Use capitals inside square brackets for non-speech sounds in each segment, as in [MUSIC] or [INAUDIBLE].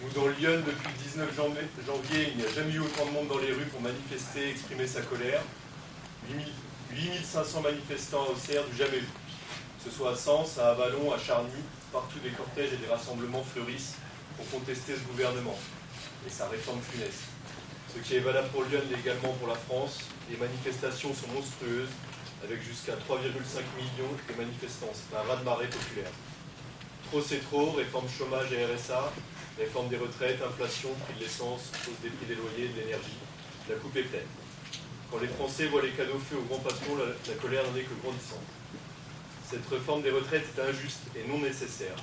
Nous, dans Lyon, depuis le 19 janvier, il n'y a jamais eu autant de monde dans les rues pour manifester, exprimer sa colère. 8500 manifestants à Auxerre, du jamais vu. Que ce soit à Sens, à Avalon, à Charny, partout des cortèges et des rassemblements fleurissent pour contester ce gouvernement et sa réforme funeste. Ce qui est valable pour Lyon l'est également pour la France. Les manifestations sont monstrueuses, avec jusqu'à 3,5 millions de manifestants. C'est un raz-de-marée populaire. Trop c'est trop, réforme chômage et RSA, réforme des retraites, inflation, prix de l'essence, hausse des prix des loyers, de l'énergie. La coupe est pleine. Quand les Français voient les cadeaux faits aux grands patrons, la, la colère n'en est que grandissante. Cette réforme des retraites est injuste et non nécessaire.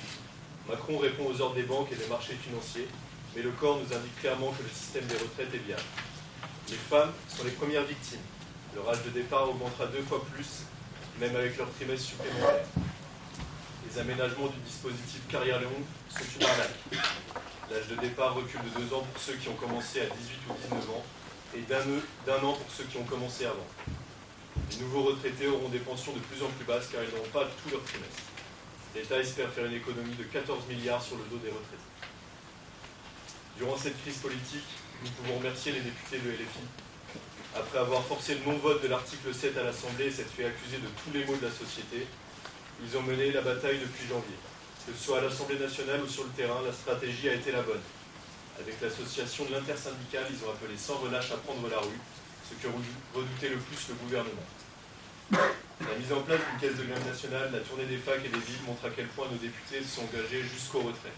Macron répond aux ordres des banques et des marchés financiers, mais le corps nous indique clairement que le système des retraites est bien. Les femmes sont les premières victimes. Leur âge de départ augmentera deux fois plus, même avec leur trimestre supplémentaire. Les aménagements du dispositif carrière longue sont une arnaque. L'âge de départ recule de deux ans pour ceux qui ont commencé à 18 ou 19 ans et d'un an pour ceux qui ont commencé avant. Les nouveaux retraités auront des pensions de plus en plus basses car ils n'auront pas tout leur trimestre. L'État espère faire une économie de 14 milliards sur le dos des retraités. Durant cette crise politique, nous pouvons remercier les députés de LFI. Après avoir forcé le non-vote de l'article 7 à l'Assemblée et s'être fait accuser de tous les maux de la société, ils ont mené la bataille depuis janvier. Que ce soit à l'Assemblée nationale ou sur le terrain, la stratégie a été la bonne. Avec l'association de l'intersyndicale, ils ont appelé sans relâche à prendre la rue, ce que redoutait le plus le gouvernement. La mise en place d'une caisse de grève nationale, la tournée des facs et des villes montre à quel point nos députés se sont engagés jusqu'au retrait.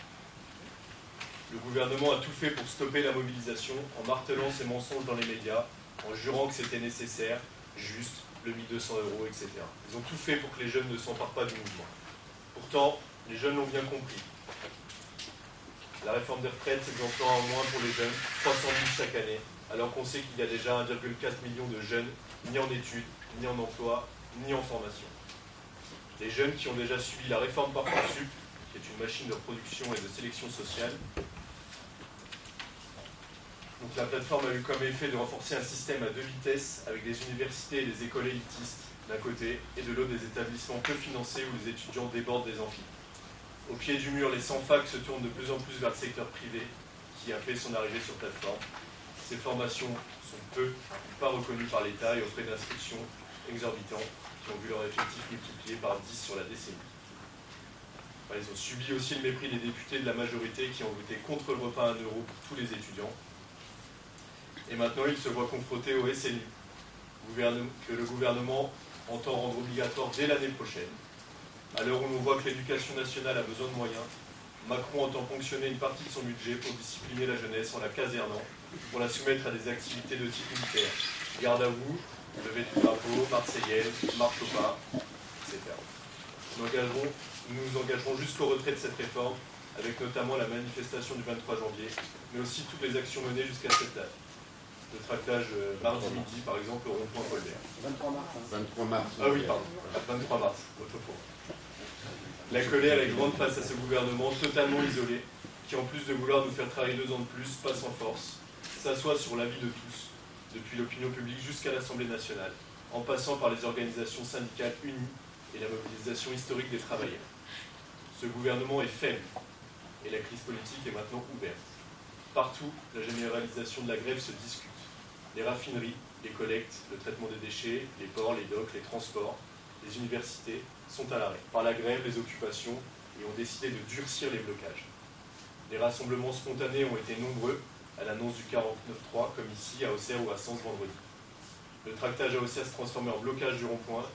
Le gouvernement a tout fait pour stopper la mobilisation en martelant ses mensonges dans les médias, en jurant que c'était nécessaire, juste, le 1200 euros, etc. Ils ont tout fait pour que les jeunes ne s'emparent pas du mouvement. Pourtant, les jeunes l'ont bien compris. La réforme des retraites, c'est de l'emploi en moins pour les jeunes, 300 000 chaque année, alors qu'on sait qu'il y a déjà 1,4 million de jeunes, ni en études, ni en emploi, ni en formation. Les jeunes qui ont déjà suivi la réforme Parcoursup, qui est une machine de production et de sélection sociale, donc la plateforme a eu comme effet de renforcer un système à deux vitesses avec des universités et des écoles élitistes d'un côté et de l'autre des établissements peu financés où les étudiants débordent des amphis. Au pied du mur, les 100 facs se tournent de plus en plus vers le secteur privé qui a fait son arrivée sur plateforme. Ces formations sont peu ou pas reconnues par l'État et aux frais d'inscription exorbitants qui ont vu leur effectif multiplié par 10 sur la décennie. Ils ont subi aussi le mépris des députés de la majorité qui ont voté contre le repas à 1 euro pour tous les étudiants et maintenant il se voit confronté au SNU, que le gouvernement entend rendre obligatoire dès l'année prochaine. À l'heure où l'on voit que l'éducation nationale a besoin de moyens, Macron entend ponctionner une partie de son budget pour discipliner la jeunesse en la casernant, pour la soumettre à des activités de type militaire. Garde à vous, levée du drapeau, marseillaise, marche au pas, etc. Nous, nous nous engagerons jusqu'au retrait de cette réforme, avec notamment la manifestation du 23 janvier, mais aussi toutes les actions menées jusqu'à cette date de tractage euh, mardi midi, par exemple, au rond-point Colbert. 23 mars. 23 mars. Ah oui, pardon. 23 mars, autrefois. La colère est grande face à ce gouvernement totalement isolé, qui en plus de vouloir nous faire travailler deux ans de plus, passe en force, s'assoit sur l'avis de tous, depuis l'opinion publique jusqu'à l'Assemblée nationale, en passant par les organisations syndicales unies et la mobilisation historique des travailleurs. Ce gouvernement est faible, et la crise politique est maintenant ouverte. Partout, la généralisation de la grève se discute les raffineries, les collectes, le traitement des déchets, les ports, les docks, les transports, les universités sont à l'arrêt. Par la grève, les occupations, et ont décidé de durcir les blocages. Les rassemblements spontanés ont été nombreux à l'annonce du 49.3, comme ici, à Auxerre ou à Sens vendredi. Le tractage à Auxerre se transformé en blocage du rond-point.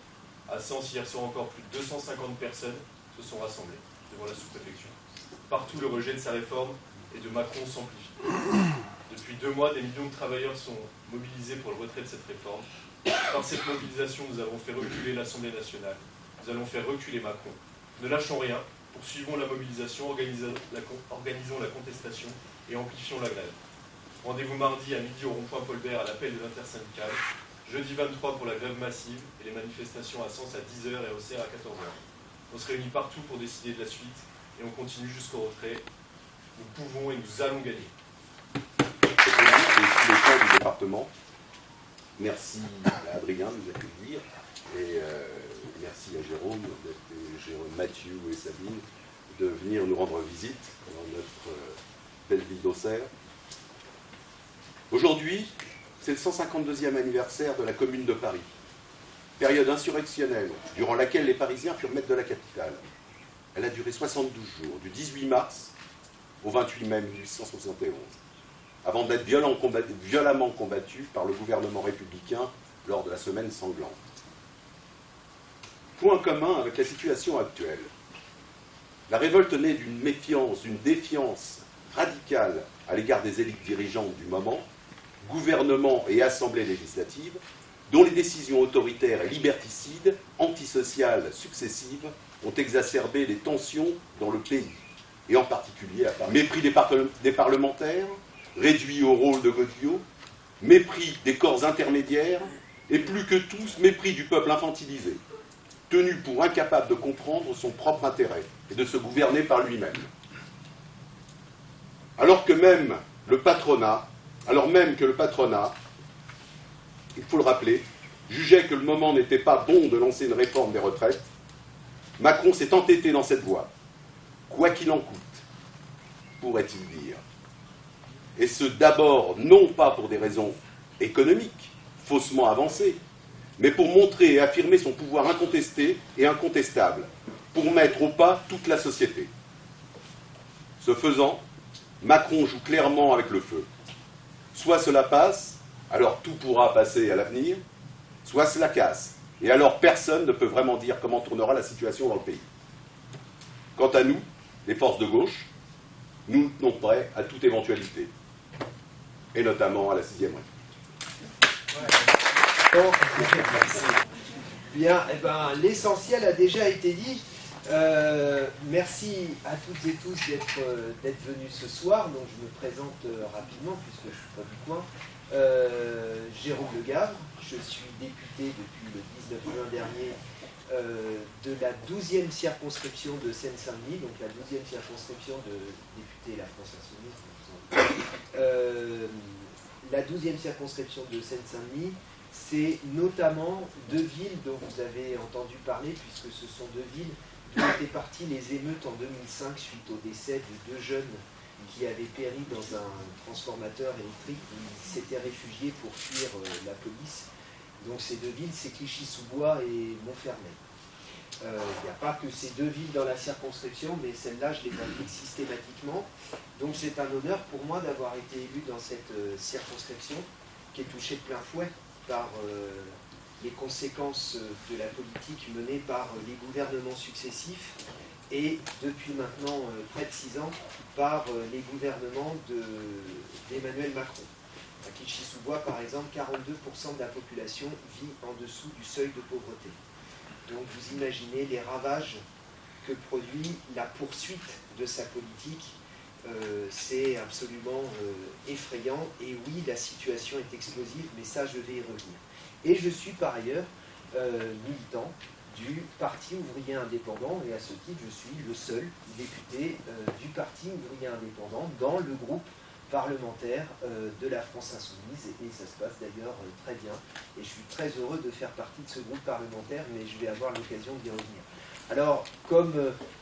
À Sens, hier soir encore, plus de 250 personnes se sont rassemblées devant la sous-préfecture. Partout, le rejet de sa réforme et de Macron s'amplifie. Depuis deux mois, des millions de travailleurs sont mobilisés pour le retrait de cette réforme. Par cette mobilisation, nous avons fait reculer l'Assemblée nationale. Nous allons faire reculer Macron. Ne lâchons rien, poursuivons la mobilisation, organisons la, contestation et amplifions la grève. Rendez-vous mardi à midi au rond-point Paulbert à l'appel de l'intersyndicale. Jeudi 23 pour la grève massive et les manifestations à Sens à 10h et au CR à 14h. On se réunit partout pour décider de la suite et on continue jusqu'au retrait. Nous pouvons et nous allons gagner département. Merci à Adrien de nous accueillir et euh, merci à Jérôme, Jérôme, Mathieu et Sabine de venir nous rendre visite dans notre euh, belle ville d'Auxerre. Aujourd'hui, c'est le 152e anniversaire de la Commune de Paris, période insurrectionnelle durant laquelle les Parisiens furent maîtres de la capitale. Elle a duré 72 jours, du 18 mars au 28 mai 1871, avant d'être violemment combattue par le gouvernement républicain lors de la semaine sanglante. Point commun avec la situation actuelle. La révolte naît d'une méfiance, d'une défiance radicale à l'égard des élites dirigeantes du moment, gouvernement et assemblée législative, dont les décisions autoritaires et liberticides, antisociales successives, ont exacerbé les tensions dans le pays, et en particulier à Paris. Mépris des, parlementaires, réduit au rôle de Godillot, mépris des corps intermédiaires, et plus que tous, mépris du peuple infantilisé, tenu pour incapable de comprendre son propre intérêt et de se gouverner par lui-même. Alors que même le patronat, alors même que le patronat, il faut le rappeler, jugeait que le moment n'était pas bon de lancer une réforme des retraites, Macron s'est entêté dans cette voie, quoi qu'il en coûte, pourrait-il dire. Et ce d'abord non pas pour des raisons économiques, faussement avancées, mais pour montrer et affirmer son pouvoir incontesté et incontestable, pour mettre au pas toute la société. Ce faisant, Macron joue clairement avec le feu. Soit cela passe, alors tout pourra passer à l'avenir, soit cela casse, et alors personne ne peut vraiment dire comment tournera la situation dans le pays. Quant à nous, les forces de gauche, nous sommes prêts à toute éventualité, et notamment à la sixième République. Bien, eh ben, l'essentiel a déjà été dit. Euh, merci à toutes et tous d'être euh, venus ce soir. Donc je me présente euh, rapidement puisque je ne suis pas du coin. Jérôme Le Gavre, je suis député depuis le 19 juin dernier de la 12e circonscription de Seine-Saint-Denis, donc la 12e circonscription de député La France Insoumise. la 12e circonscription de Seine-Saint-Denis, c'est notamment deux villes dont vous avez entendu parler, puisque ce sont deux villes d'où étaient parties les émeutes en 2005 suite au décès de deux jeunes qui avaient péri dans un transformateur électrique ils s'étaient réfugiés pour fuir euh, la police. Donc ces deux villes, c'est Clichy-sous-Bois et Montfermeil. Euh, il n'y a pas que ces deux villes dans la circonscription, mais celle-là, je les applique systématiquement. Donc c'est un honneur pour moi d'avoir été élu dans cette euh, circonscription qui est touchée de plein fouet par les conséquences de la politique menée par les gouvernements successifs et depuis maintenant euh, près de six ans par euh, les gouvernements d'Emmanuel Macron. À Kichisoubois, par exemple, 42% de la population vit en dessous du seuil de pauvreté. Donc vous imaginez les ravages que produit la poursuite de sa politique. Euh, c'est absolument effrayant. Et oui, la situation est explosive, mais ça, je vais y revenir. Et je suis par ailleurs euh, militant du Parti ouvrier indépendant, et à ce titre, je suis le seul député euh, du Parti ouvrier indépendant dans le groupe parlementaire euh, de la France Insoumise, et, ça se passe d'ailleurs très bien. Et je suis très heureux de faire partie de ce groupe parlementaire, mais je vais avoir l'occasion d'y revenir. Alors, comme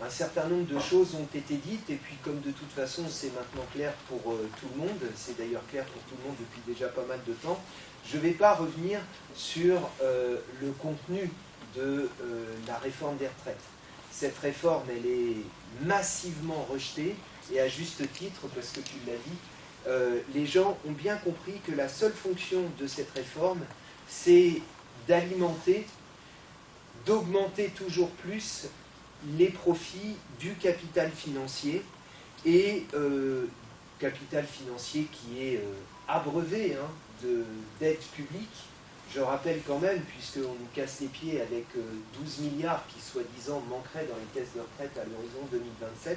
un certain nombre de choses ont été dites, et puis comme de toute façon c'est maintenant clair pour tout le monde, c'est d'ailleurs clair pour tout le monde depuis déjà pas mal de temps, je ne vais pas revenir sur euh, le contenu de euh, la réforme des retraites. Cette réforme, elle est massivement rejetée, et à juste titre, parce que tu l'as dit, euh, les gens ont bien compris que la seule fonction de cette réforme, c'est d'alimenter, d'augmenter toujours plus les profits du capital financier, et capital financier qui est abreuvé hein, d'aide publique. Je rappelle quand même, puisqu'on nous casse les pieds avec 12 euh, milliards qui soi-disant manqueraient dans les caisses de retraite à l'horizon 2027,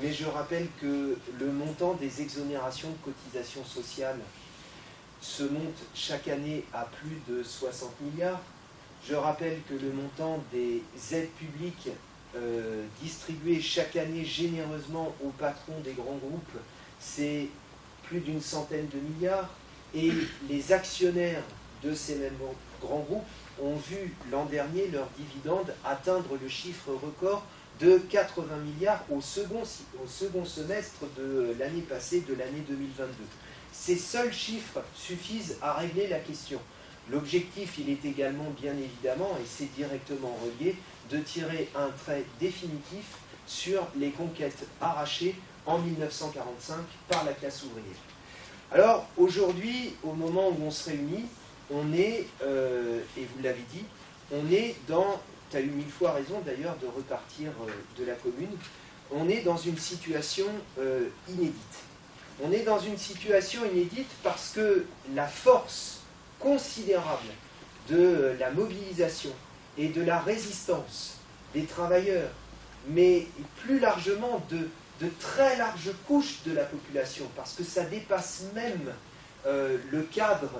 mais je rappelle que le montant des exonérations de cotisations sociales se monte chaque année à plus de 60 milliards. Je rappelle que le montant des aides publiques euh, distribuées chaque année généreusement aux patrons des grands groupes, c'est plus d'une centaine de milliards. Et les actionnaires de ces mêmes grands groupes ont vu l'an dernier leurs dividendes atteindre le chiffre record de 80 milliards au second, au second semestre de l'année passée, de l'année 2022. Ces seuls chiffres suffisent à régler la question. L'objectif, il est également, bien évidemment, et c'est directement relié, de tirer un trait définitif sur les conquêtes arrachées en 1945 par la classe ouvrière. Alors, aujourd'hui, au moment où on se réunit, on est, euh, et vous l'avez dit, on est dans, tu as eu mille fois raison d'ailleurs de repartir euh, de la commune, on est dans une situation euh, inédite. On est dans une situation inédite parce que la force considérable de la mobilisation et de la résistance des travailleurs, mais plus largement de, très larges couches de la population, parce que ça dépasse même euh, le cadre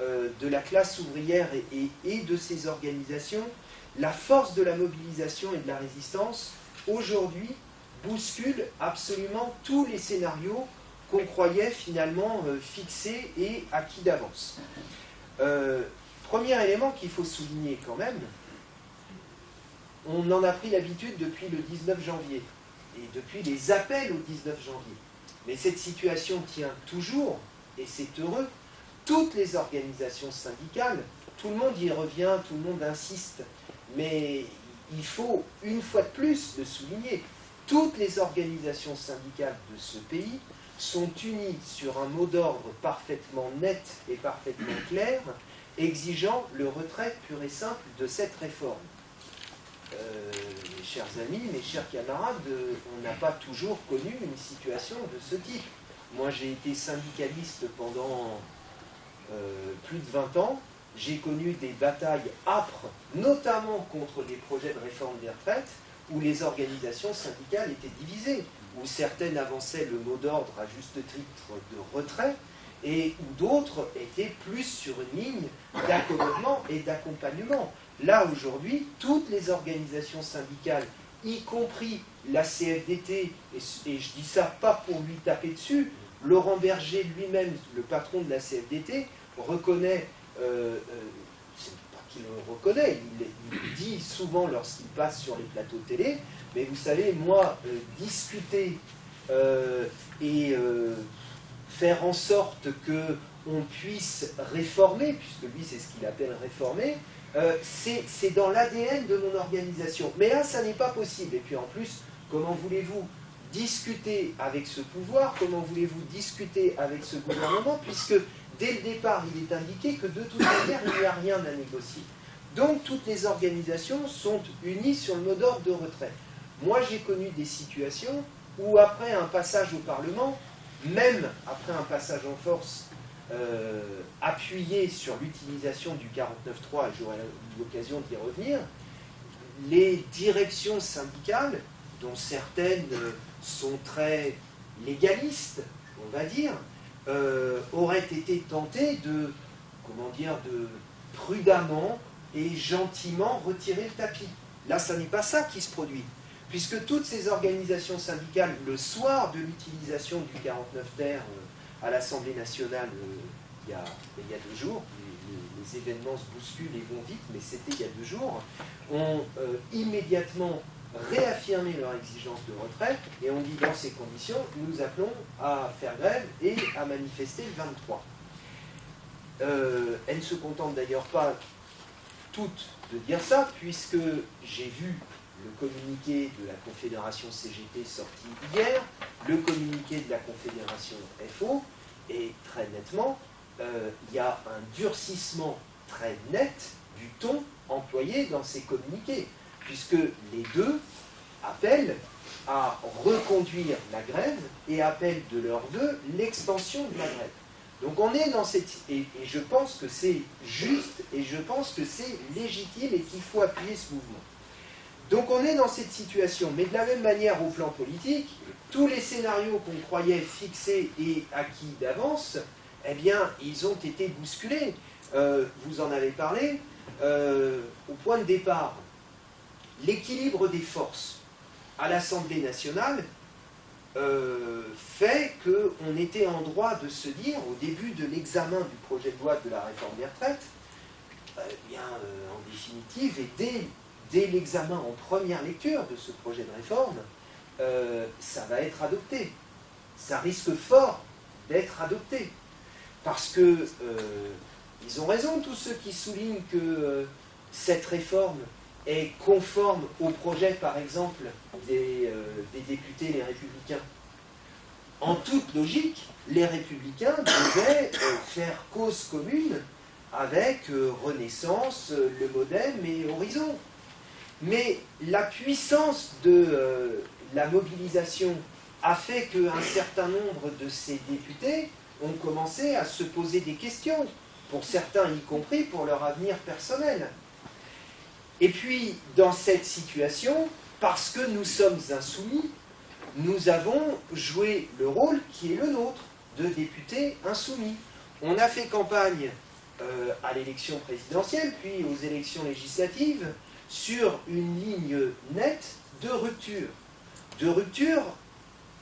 euh, de la classe ouvrière et, et, de ses organisations, la force de la mobilisation et de la résistance, aujourd'hui, bouscule absolument tous les scénarios qu'on croyait finalement euh, fixés et acquis d'avance. Euh, premier élément qu'il faut souligner quand même, on en a pris l'habitude depuis le 19 janvier, et depuis les appels au 19 janvier. Mais cette situation tient toujours, et c'est heureux, toutes les organisations syndicales, tout le monde y revient, tout le monde insiste, mais il faut une fois de plus le souligner, toutes les organisations syndicales de ce pays sont unis sur un mot d'ordre parfaitement net et parfaitement clair, exigeant le retrait pur et simple de cette réforme. Euh, mes chers amis, mes chers camarades, on n'a pas toujours connu une situation de ce type. Moi, j'ai été syndicaliste pendant euh, plus de 20 ans. J'ai connu des batailles âpres, notamment contre les projets de réforme des retraites, où les organisations syndicales étaient divisées où certaines avançaient le mot d'ordre à juste titre de retrait, et où d'autres étaient plus sur une ligne d'accommodement et d'accompagnement. Là, aujourd'hui, toutes les organisations syndicales, y compris la CFDT, et, je dis ça pas pour lui taper dessus, Laurent Berger lui-même, le patron de la CFDT, reconnaît, euh, euh, qu'il le reconnaît, il, dit souvent lorsqu'il passe sur les plateaux de télé, mais vous savez, moi, euh, discuter euh, et euh, faire en sorte qu'on puisse réformer, puisque lui c'est ce qu'il appelle réformer, c'est dans l'ADN de mon organisation. Mais là, ça n'est pas possible. Et puis en plus, comment voulez-vous discuter avec ce pouvoir? Comment voulez-vous discuter avec ce gouvernement? Puisque dès le départ, il est indiqué que de toute manière, il n'y a rien à négocier. Donc toutes les organisations sont unies sur le mot d'ordre de retrait. Moi, j'ai connu des situations où, après un passage au Parlement, même après un passage en force euh, appuyé sur l'utilisation du 49.3, et j'aurai l'occasion d'y revenir, les directions syndicales, dont certaines sont très légalistes, on va dire, euh, auraient été tentées de, comment de prudemment et gentiment retirer le tapis. Là, ça n'est pas ça qui se produit puisque toutes ces organisations syndicales, le soir de l'utilisation du 49 terre euh, à l'Assemblée nationale euh, il, y a, deux jours, les, événements se bousculent et vont vite, mais c'était il y a deux jours, ont euh, immédiatement réaffirmé leur exigence de retrait et ont dit dans ces conditions, nous appelons à faire grève et à manifester le 23. elles ne se contentent d'ailleurs pas toutes de dire ça, puisque j'ai vu le communiqué de la Confédération CGT sorti hier, le communiqué de la Confédération FO, et très nettement, euh, il y a un durcissement très net du ton employé dans ces communiqués, puisque les deux appellent à reconduire la grève et appellent de leur vœu l'extension de la grève. Donc on est dans cette... et je pense que c'est juste, et je pense que c'est légitime et qu'il faut appuyer ce mouvement. Donc on est dans cette situation, mais de la même manière au plan politique, tous les scénarios qu'on croyait fixés et acquis d'avance, eh bien, ils ont été bousculés. Euh, vous en avez parlé. Euh, au point de départ, l'équilibre des forces à l'Assemblée nationale euh, fait qu'on était en droit de se dire, au début de l'examen du projet de loi de la réforme des retraites, eh bien, en définitive, et dès l'examen en première lecture de ce projet de réforme, euh, ça va être adopté. Ça risque fort d'être adopté. Parce que euh, ils ont raison, tous ceux qui soulignent que euh, cette réforme est conforme au projet, par exemple, des, des députés les républicains. En toute logique, les républicains devaient faire cause commune avec Renaissance, le Modem et Horizon. Mais la puissance de la mobilisation a fait qu'un certain nombre de ces députés ont commencé à se poser des questions, pour certains y compris pour leur avenir personnel. Et puis, dans cette situation, parce que nous sommes insoumis, nous avons joué le rôle qui est le nôtre, de députés insoumis. On a fait campagne euh, à l'élection présidentielle, puis aux élections législatives, sur une ligne nette de rupture de rupture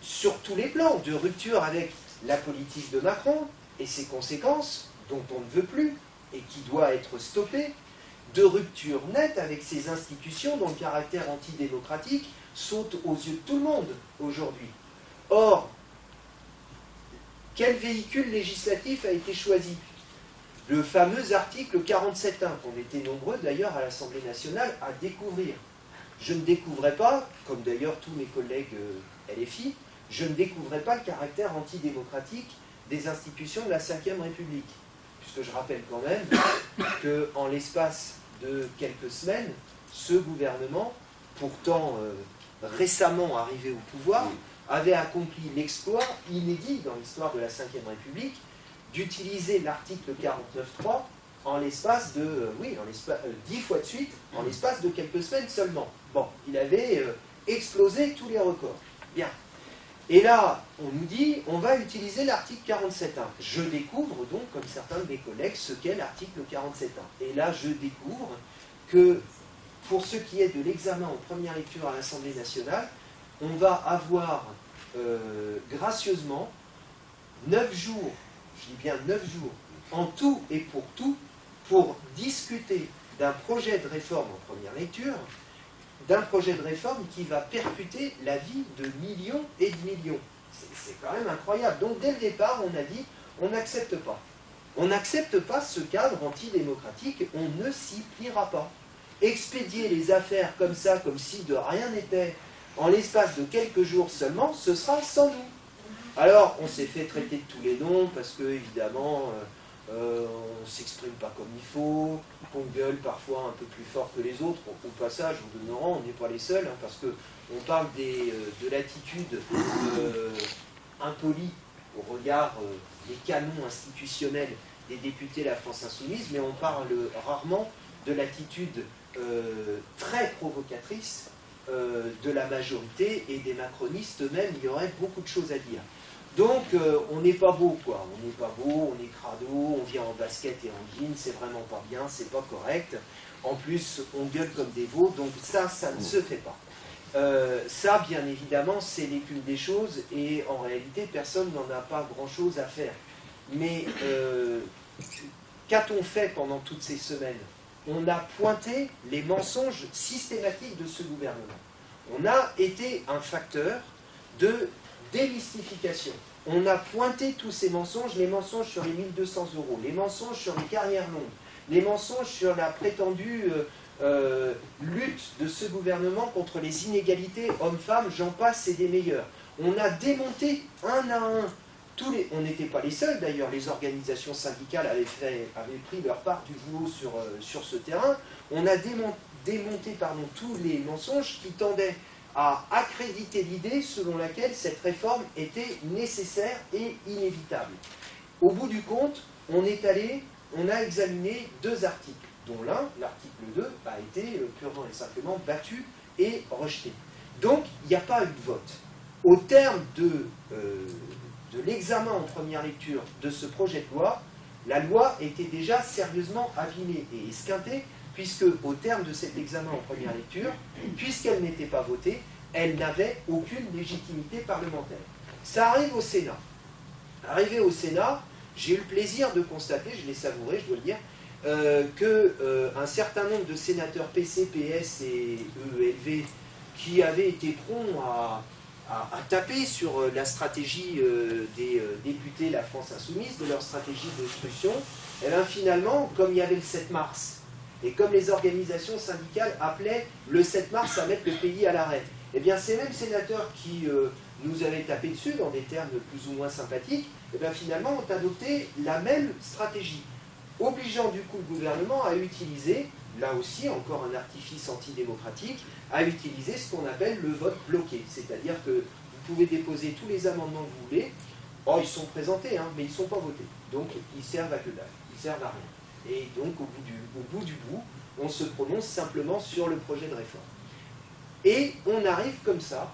sur tous les plans, de rupture avec la politique de Macron et ses conséquences, dont on ne veut plus et qui doit être stoppée, de rupture nette avec ces institutions dont le caractère antidémocratique saute aux yeux de tout le monde aujourd'hui. Or, quel véhicule législatif a été choisi? Le fameux article 47.1, qu'on était nombreux d'ailleurs à l'Assemblée nationale à découvrir je ne découvrais pas, comme d'ailleurs tous mes collègues euh, LFI, je ne découvrais pas le caractère antidémocratique des institutions de la Ve République. Puisque je rappelle quand même [COUGHS] qu'en l'espace de quelques semaines, ce gouvernement, pourtant euh, récemment arrivé au pouvoir, avait accompli l'exploit inédit dans l'histoire de la Ve République d'utiliser l'article 49.3 en l'espace de, euh, oui, en l'espace, dix fois de suite, en l'espace de quelques semaines seulement. Bon, il avait euh, explosé tous les records. Bien. Et là, on nous dit, on va utiliser l'article 47.1. Je découvre donc, comme certains de mes collègues, ce qu'est l'article 47.1. Et là, je découvre que, pour ce qui est de l'examen en première lecture à l'Assemblée nationale, on va avoir euh, gracieusement 9 jours, je dis bien 9 jours, en tout et pour tout, pour discuter d'un projet de réforme en première lecture d'un projet de réforme qui va percuter la vie de millions et de millions. C'est quand même incroyable. Donc dès le départ, on a dit, on n'accepte pas. On n'accepte pas ce cadre antidémocratique, on ne s'y pliera pas. Expédier les affaires comme ça, comme si de rien n'était, en l'espace de quelques jours seulement, ce sera sans nous. Alors, on s'est fait traiter de tous les noms, parce que, évidemment, euh, euh, on ne s'exprime pas comme il faut, on gueule parfois un peu plus fort que les autres. Au, passage, au demeurant, on n'est pas les seuls, hein, parce qu'on parle des, euh, de l'attitude euh, impolie au regard des canons institutionnels des députés de la France Insoumise, mais on parle rarement de l'attitude très provocatrice de la majorité et des macronistes eux-mêmes. Il y aurait beaucoup de choses à dire. Donc, euh, on n'est pas beau, quoi. On n'est pas beau, on est crado, on vient en basket et en jean, c'est vraiment pas bien, c'est pas correct. En plus, on gueule comme des veaux, donc ça, ça ne se fait pas. Euh, ça, bien évidemment, c'est l'écume des choses, et en réalité, personne n'en a pas grand-chose à faire. Mais euh, qu'a-t-on fait pendant toutes ces semaines? On a pointé les mensonges systématiques de ce gouvernement. On a été un facteur de démystification. On a pointé tous ces mensonges, les mensonges sur les 1200 euros, les mensonges sur les carrières longues, les mensonges sur la prétendue euh, euh, lutte de ce gouvernement contre les inégalités hommes-femmes, j'en passe, c'est des meilleurs. On a démonté un à un tous les... On n'était pas les seuls d'ailleurs, les organisations syndicales avaient, pris leur part du boulot sur, euh, ce terrain. On a démonté, démonté tous les mensonges qui tendaient à accréditer l'idée selon laquelle cette réforme était nécessaire et inévitable. Au bout du compte, on est allé, on a examiné deux articles, dont l'un, l'article 2, a été euh, purement et simplement battu et rejeté. Donc, il n'y a pas eu de vote. Au terme de, euh, de l'examen en première lecture de ce projet de loi, la loi était déjà sérieusement abîmée et esquintée puisque au terme de cet examen en première lecture, puisqu'elle n'était pas votée, elle n'avait aucune légitimité parlementaire. Ça arrive au Sénat. Arrivé au Sénat, j'ai eu le plaisir de constater, je l'ai savouré, je dois le dire, qu'un que un certain nombre de sénateurs PC, PS et EELV qui avaient été prompts à, taper sur la stratégie des députés La France Insoumise, de leur stratégie d'obstruction, et eh bien finalement, comme il y avait le 7 mars, et comme les organisations syndicales appelaient le 7 mars à mettre le pays à l'arrêt, eh bien ces mêmes sénateurs qui euh, nous avaient tapé dessus dans des termes plus ou moins sympathiques, eh finalement ont adopté la même stratégie, obligeant du coup le gouvernement à utiliser, là aussi encore un artifice antidémocratique, à utiliser ce qu'on appelle le vote bloqué. C'est-à-dire que vous pouvez déposer tous les amendements que vous voulez, oh ils sont présentés, hein, mais ils ne sont pas votés. Donc ils servent à que dalle, ils servent à rien. Et donc, au bout, du, bout on se prononce simplement sur le projet de réforme. Et on arrive comme ça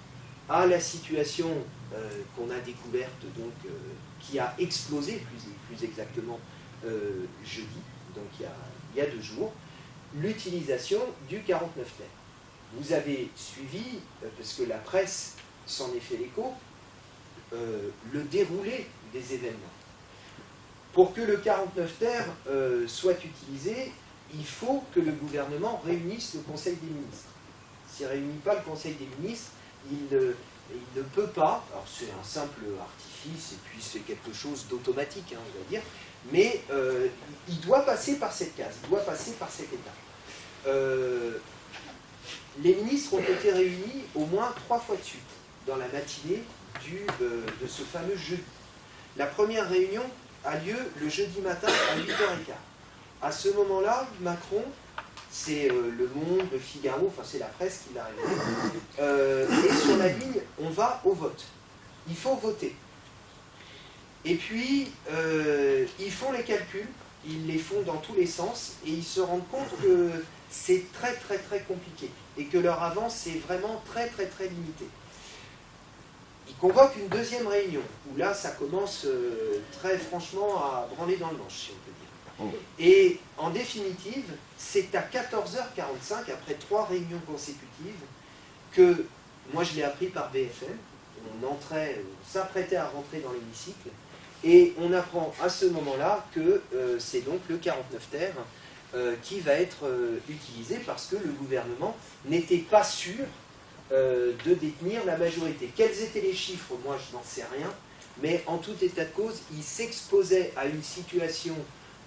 à la situation euh, qu'on a découverte, donc, euh, qui a explosé plus, exactement euh, jeudi, donc il y, a, il y, a, deux jours, l'utilisation du 49 terre. Vous avez suivi, parce que la presse s'en est fait l'écho, le déroulé des événements. Pour que le 49 terre euh, soit utilisé, il faut que le gouvernement réunisse le Conseil des ministres. S'il ne réunit pas le Conseil des ministres, il ne, peut pas, alors c'est un simple artifice et puis c'est quelque chose d'automatique, hein, on va dire, mais euh, il doit passer par cette case, il doit passer par cette étape. Euh, les ministres ont été réunis au moins trois fois de suite dans la matinée de ce fameux jeudi. La première réunion a lieu le jeudi matin à 8h15. À ce moment-là, Macron, c'est euh, Le Monde, Le Figaro, enfin c'est la presse qui l'a euh, et sur la ligne, on va au vote. Il faut voter. Et puis, euh, ils font les calculs, ils les font dans tous les sens, et ils se rendent compte que c'est très très très compliqué, et que leur avance est vraiment très très très limitée il convoque une deuxième réunion, où là, ça commence euh, très franchement à branler dans le manche, si on peut dire. Oh. Et en définitive, c'est à 14h45, après trois réunions consécutives, que, moi je l'ai appris par BFM, on entrait, on s'apprêtait à rentrer dans l'hémicycle, et on apprend à ce moment-là que euh, c'est donc le 49 terre euh, qui va être utilisé parce que le gouvernement n'était pas sûr euh, de détenir la majorité. Quels étaient les chiffres? Moi, je n'en sais rien. Mais en tout état de cause, il s'exposait à une situation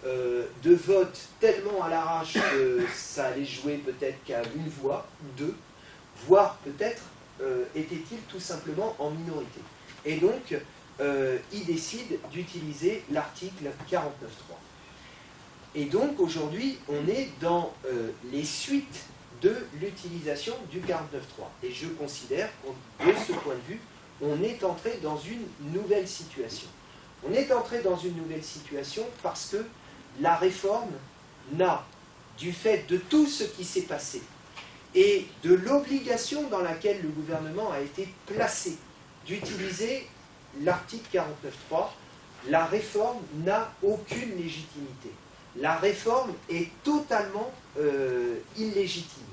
euh, de vote tellement à l'arrache que ça allait jouer peut-être qu'à une voix, deux, voire peut-être euh, était-il tout simplement en minorité. Et donc, il décide d'utiliser l'article 49.3. Et donc, aujourd'hui, on est dans les suites de l'utilisation du 49.3. Et je considère que de ce point de vue, on est entré dans une nouvelle situation. On est entré dans une nouvelle situation parce que la réforme n'a, du fait de tout ce qui s'est passé et de l'obligation dans laquelle le gouvernement a été placé d'utiliser l'article 49.3, la réforme n'a aucune légitimité. La réforme est totalement euh, illégitime.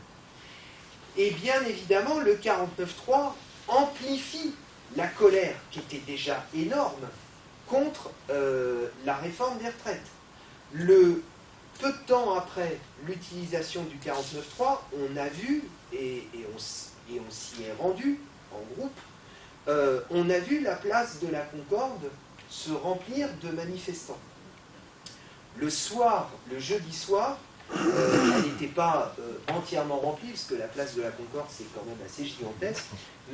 Et bien évidemment, le 49.3 amplifie la colère qui était déjà énorme contre euh, la réforme des retraites. Peu de temps après l'utilisation du 49.3, on a vu, et, on, s'y est rendu en groupe, euh, on a vu la place de la Concorde se remplir de manifestants. Le soir, le jeudi soir, euh, elle n'était pas euh, entièrement remplie, parce que la place de la Concorde, c'est quand même assez gigantesque,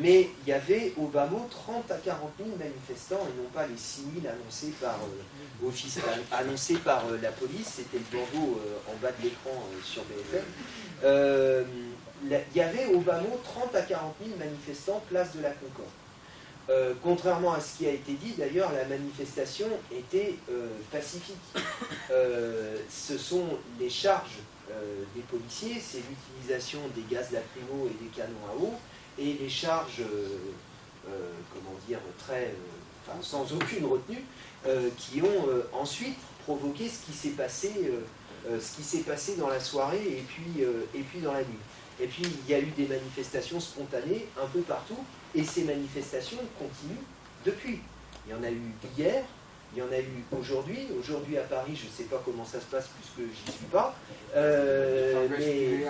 mais il y avait au bas mot 30 à 40 000 manifestants, et non pas les 6 000 annoncés par, euh, annoncés par la police, c'était le bandeau en bas de l'écran sur BFM. il y avait au bas mot 30 à 40 000 manifestants place de la Concorde. Euh, contrairement à ce qui a été dit, d'ailleurs, la manifestation était euh, pacifique. Euh, ce sont les charges des policiers, c'est l'utilisation des gaz lacrymaux et des canons à eau, et les charges, comment dire, très, sans aucune retenue, qui ont ensuite provoqué ce qui s'est passé, ce qui s'est passé dans la soirée et puis, et puis dans la nuit. Et puis il y a eu des manifestations spontanées un peu partout, et ces manifestations continuent depuis. Il y en a eu hier, il y en a eu aujourd'hui. Aujourd'hui à Paris, je ne sais pas comment ça se passe puisque j'y suis pas. Euh, mais...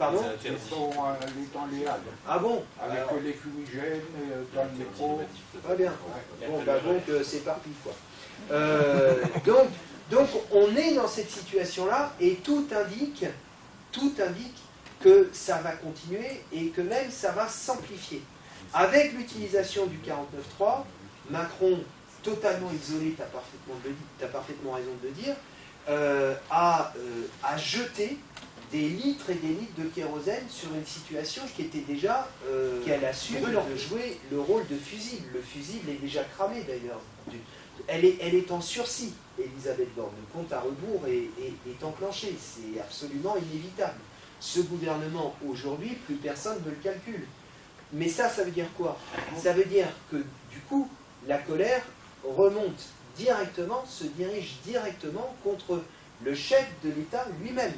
Pardon Ils sont les dans les halles. Ah bon Avec Alors, les fumigènes euh, dans le métro. Très bien. Bon, bah donc euh, c'est parti quoi. Euh, donc, donc on est dans cette situation-là et tout indique, tout indique que ça va continuer et que même ça va s'amplifier. Avec l'utilisation du 49.3, Macron, totalement isolé, tu as parfaitement, raison de le dire, euh, a, euh, a jeté des litres et des litres de kérosène sur une situation qui était déjà, euh, qu'elle assume de jouer le rôle de fusible. Le fusible est déjà cramé d'ailleurs. Elle est, elle est en sursis, Elisabeth Borne. Le compte à rebours est, est- est enclenché. C'est absolument inévitable. Ce gouvernement, aujourd'hui, plus personne ne le calcule. Mais ça, ça veut dire quoi? Ça veut dire que, du coup, la colère remonte directement, se dirige directement contre le chef de l'État lui-même,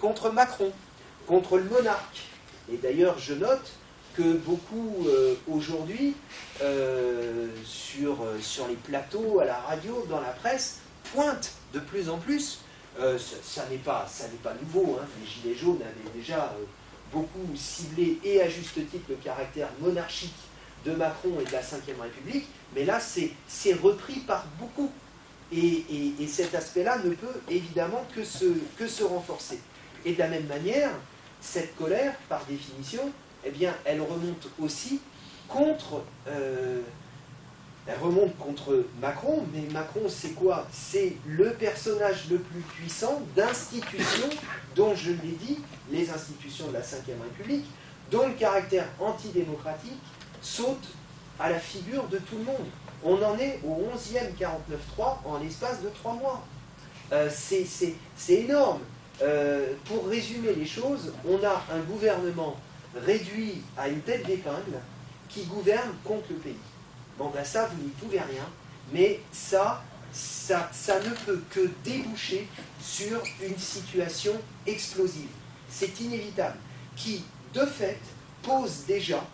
contre Macron, contre le monarque. Et d'ailleurs, je note que beaucoup euh, aujourd'hui, euh, sur, euh, sur les plateaux, à la radio, dans la presse, pointent de plus en plus. Ça n'est pas, nouveau. hein. Les Gilets jaunes avaient déjà beaucoup ciblé, et à juste titre, le caractère monarchique de Macron et de la Ve République. Mais là, c'est repris par beaucoup. Et, et- et cet aspect-là ne peut évidemment que se, que se renforcer. Et de la même manière, cette colère, par définition, eh bien, elle remonte aussi contre, euh, elle remonte contre Macron, mais Macron, c'est quoi? C'est le personnage le plus puissant d'institutions dont, je l'ai dit, les institutions de la Ve République, dont le caractère antidémocratique saute à la figure de tout le monde. On en est au 11e 49.3 en l'espace de trois mois. Euh, c'est énorme. Euh, pour résumer les choses, on a un gouvernement réduit à une tête d'épingle qui gouverne contre le pays. Bon ben ça, vous n'y pouvez rien, mais ça, ne peut que déboucher sur une situation explosive. C'est inévitable, qui, de fait, pose déjà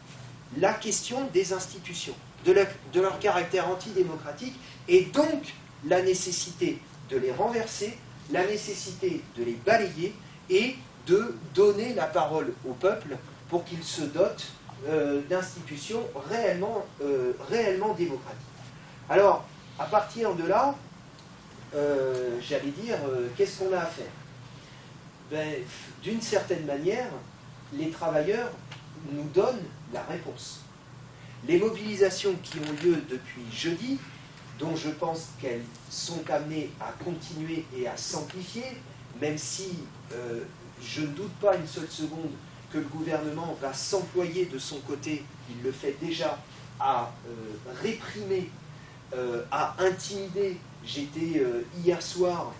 la question des institutions, de leur, de leur caractère antidémocratique, et donc la nécessité de les renverser, la nécessité de les balayer et de donner la parole au peuple pour qu'il se dote euh, d'institutions réellement, euh, réellement démocratiques. Alors, à partir de là, euh, j'allais dire, qu'est-ce qu'on a à faire? Ben, D'une certaine manière, les travailleurs nous donnent la réponse. Les mobilisations qui ont lieu depuis jeudi, dont je pense qu'elles sont amenées à continuer et à s'amplifier, même si je ne doute pas une seule seconde que le gouvernement va s'employer de son côté, il le fait déjà, à euh, réprimer, euh, à intimider. J'étais euh, hier soir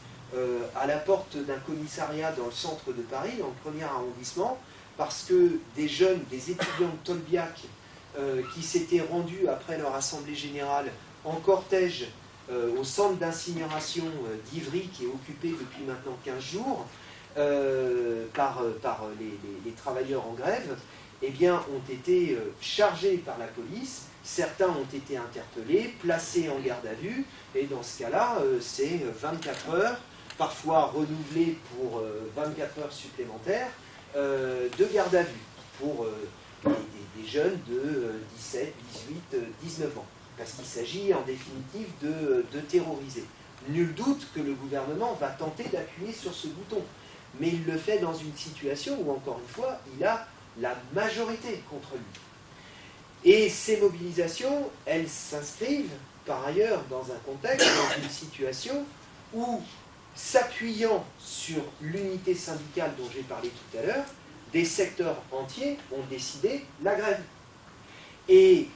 à la porte d'un commissariat dans le centre de Paris, dans le premier arrondissement, parce que des jeunes, des étudiants de Tolbiac, qui s'étaient rendus après leur assemblée générale en cortège au centre d'incinération d'Ivry, qui est occupé depuis maintenant 15 jours, euh, par, euh, par les, travailleurs en grève, eh bien, ont été euh, chargés par la police. Certains ont été interpellés, placés en garde à vue, et dans ce cas-là, euh, c'est 24 heures, parfois renouvelées pour euh, 24 heures supplémentaires, euh, de garde à vue pour euh, des, jeunes de euh, 17, 18, euh, 19 ans. Parce qu'il s'agit en définitive de terroriser. Nul doute que le gouvernement va tenter d'appuyer sur ce bouton. Mais il le fait dans une situation où, encore une fois, il a la majorité contre lui. Et ces mobilisations, elles s'inscrivent par ailleurs dans un contexte, dans une situation où, s'appuyant sur l'unité syndicale dont j'ai parlé tout à l'heure, des secteurs entiers ont décidé la grève. Et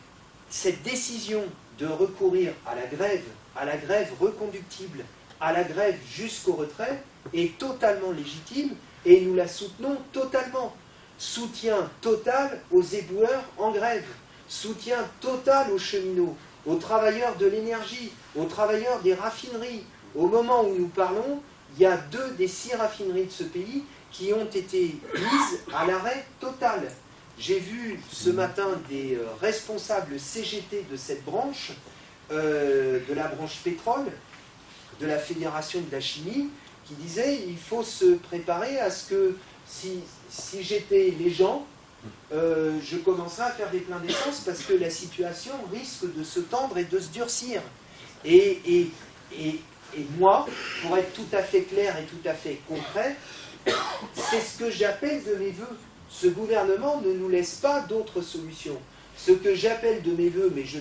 cette décision de recourir à la grève, à la grève reconductible, à la grève jusqu'au retrait, est totalement légitime et nous la soutenons totalement. Soutien total aux éboueurs en grève, soutien total aux cheminots, aux travailleurs de l'énergie, aux travailleurs des raffineries. Au moment où nous parlons, il y a deux des six raffineries de ce pays qui ont été mises à l'arrêt total. J'ai vu ce matin des euh, responsables CGT de cette branche euh, de la branche pétrole, de la Fédération de la chimie, qui disait il faut se préparer à ce que si, si j'étais les gens, euh, je commencerai à faire des pleins d'essence parce que la situation risque de se tendre et de se durcir. Et, et, et, et moi, pour être tout à fait clair et tout à fait concret, c'est ce que j'appelle de mes voeux. Ce gouvernement ne nous laisse pas d'autres solutions. Ce que j'appelle de mes voeux, mais je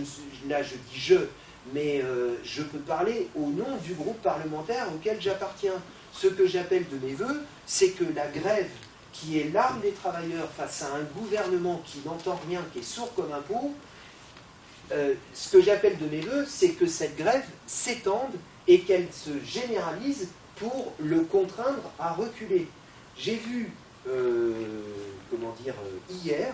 là je dis je, mais euh, je peux parler au nom du groupe parlementaire auquel j'appartiens. Ce que j'appelle de mes voeux, c'est que la grève, qui est l'arme des travailleurs face à un gouvernement qui n'entend rien, qui est sourd comme un pot, euh, ce que j'appelle de mes voeux, c'est que cette grève s'étende et qu'elle se généralise pour le contraindre à reculer. J'ai vu, euh, comment dire, hier,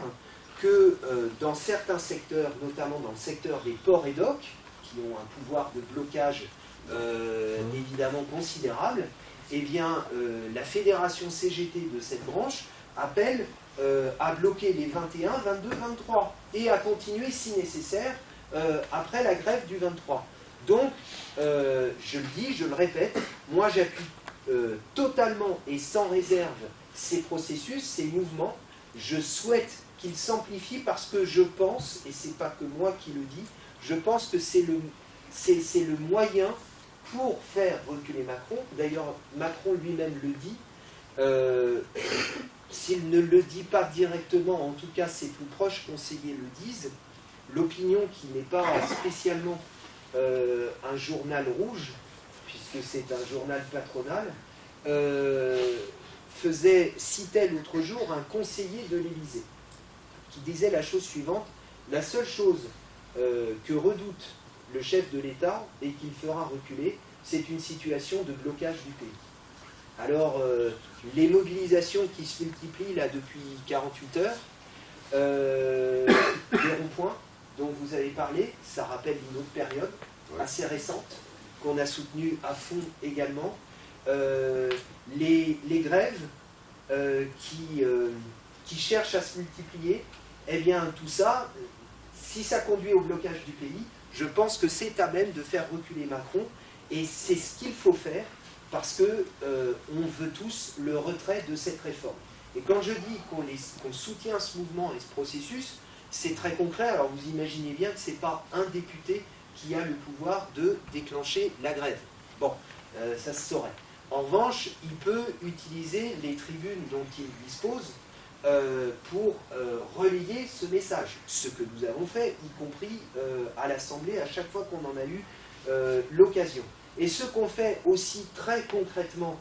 que dans certains secteurs, notamment dans le secteur des ports et docks, qui ont un pouvoir de blocage euh, évidemment considérable, eh bien, euh, la fédération CGT de cette branche appelle euh, à bloquer les 21, 22, 23 et à continuer si nécessaire après la grève du 23. Donc, je le dis, je le répète, moi j'appuie totalement et sans réserve ces processus, ces mouvements. Je souhaite qu'ils s'amplifient parce que je pense, et c'est pas que moi qui le dis, je pense que c'est le, moyen pour faire reculer Macron. D'ailleurs, Macron lui-même le dit. Euh, S'il ne le dit pas directement, en tout cas ses plus proches conseillers le disent. L'opinion qui n'est pas spécialement euh, un journal rouge, puisque c'est un journal patronal, euh, faisait, citait l'autre jour un conseiller de l'Élysée qui disait la chose suivante la seule chose euh, que redoute le chef de l'État et qu'il fera reculer, c'est une situation de blocage du pays. Alors, euh, les mobilisations qui se multiplient là depuis 48 heures, euh, [COUGHS] les ronds-points dont vous avez parlé, ça rappelle une autre période Ouais. assez récente qu'on a soutenue à fond également. Euh, les, les grèves euh, qui, euh, qui cherchent à se multiplier, eh bien tout ça, euh, si ça conduit au blocage du pays, je pense que c'est à même de faire reculer Macron et c'est ce qu'il faut faire parce que euh, on veut tous le retrait de cette réforme. Et quand je dis qu'on soutient ce mouvement et ce processus, c'est très concret. Alors vous imaginez bien que ce n'est pas un député qui a le pouvoir de déclencher la grève. Bon, euh, ça se saurait. En revanche, il peut utiliser les tribunes dont il dispose euh, pour euh, relayer ce message. Ce que nous avons fait, y compris euh, à l'Assemblée, à chaque fois qu'on en a eu euh, l'occasion. Et ce qu'on fait aussi très concrètement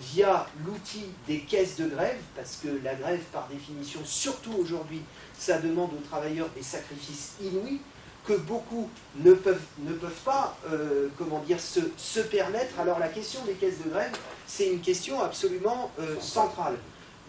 via l'outil des caisses de grève, parce que la grève, par définition, surtout aujourd'hui, ça demande aux travailleurs des sacrifices inouïs que beaucoup ne peuvent, pas se, permettre. Alors la question des caisses de grève, c'est une question absolument centrale.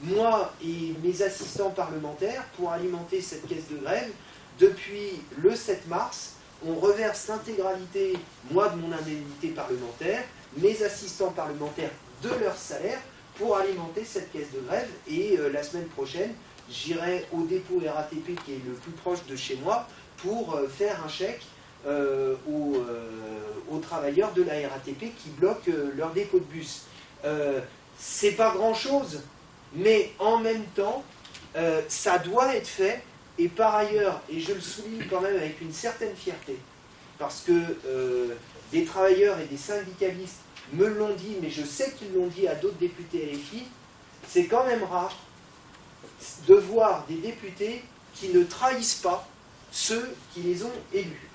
Moi et mes assistants parlementaires, pour alimenter cette caisse de grève, depuis le 7 mars, on reverse l'intégralité, moi de mon indemnité parlementaire, mes assistants parlementaires de leur salaire, pour alimenter cette caisse de grève. Et euh, la semaine prochaine, j'irai au dépôt RATP qui est le plus proche de chez moi pour euh, faire un chèque euh, aux, aux travailleurs de la RATP qui bloquent leur dépôt de bus. C'est pas grand chose, mais en même temps, euh, ça doit être fait. Et par ailleurs, et je le souligne quand même avec une certaine fierté, parce que euh, des travailleurs et des syndicalistes me l'ont dit, mais je sais qu'ils l'ont dit à d'autres députés LFI, c'est quand même rare de voir des députés qui ne trahissent pas ceux qui les ont élus.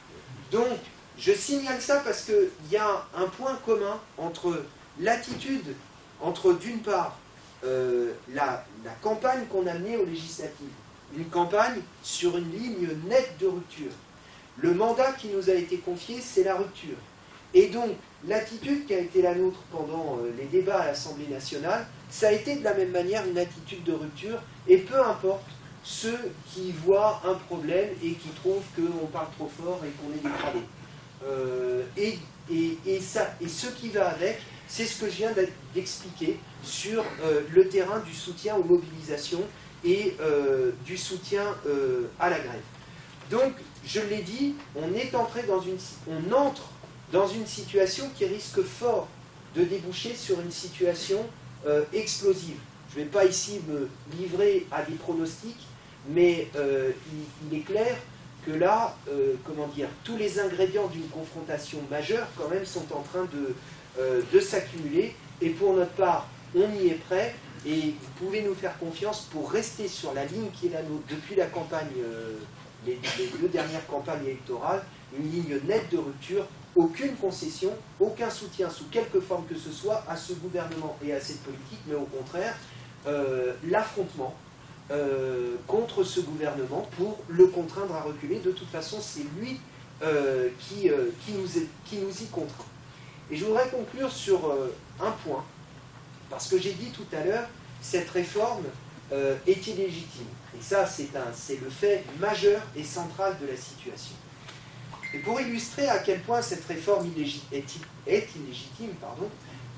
Donc, je signale ça parce qu'il y a un point commun entre l'attitude, entre d'une part euh, la, campagne qu'on a menée aux législatives, une campagne sur une ligne nette de rupture. Le mandat qui nous a été confié, c'est la rupture. Et donc, l'attitude qui a été la nôtre pendant euh, les débats à l'Assemblée nationale, ça a été de la même manière une attitude de rupture, et peu importe ceux qui voient un problème et qui trouvent qu'on parle trop fort et qu'on est dégradé. Euh, et, et, et ça, et ce qui va avec, c'est ce que je viens d'ex- d'expliquer sur euh, le terrain du soutien aux mobilisations et euh, du soutien euh, à la grève. Donc, je l'ai dit, on est entré dans une, on entre dans une situation qui risque fort de déboucher sur une situation explosive. Je ne vais pas ici me livrer à des pronostics, mais euh, il, est clair que là, comment dire, tous les ingrédients d'une confrontation majeure, quand même, sont en train de, de s'accumuler. Et pour notre part, on y est prêt. Et vous pouvez nous faire confiance pour rester sur la ligne qui est la nôtre depuis la campagne, les, les deux dernières campagnes électorales, une ligne nette de rupture aucune concession, aucun soutien sous quelque forme que ce soit à ce gouvernement et à cette politique, mais au contraire, euh, l'affrontement euh, contre ce gouvernement pour le contraindre à reculer. De toute façon, c'est lui euh, qui, qui, nous qui, nous y contraint. Et je voudrais conclure sur un point, parce que j'ai dit tout à l'heure, cette réforme est illégitime. Et ça, c'est le fait majeur et central de la situation. Et pour illustrer à quel point cette réforme est, illégitime,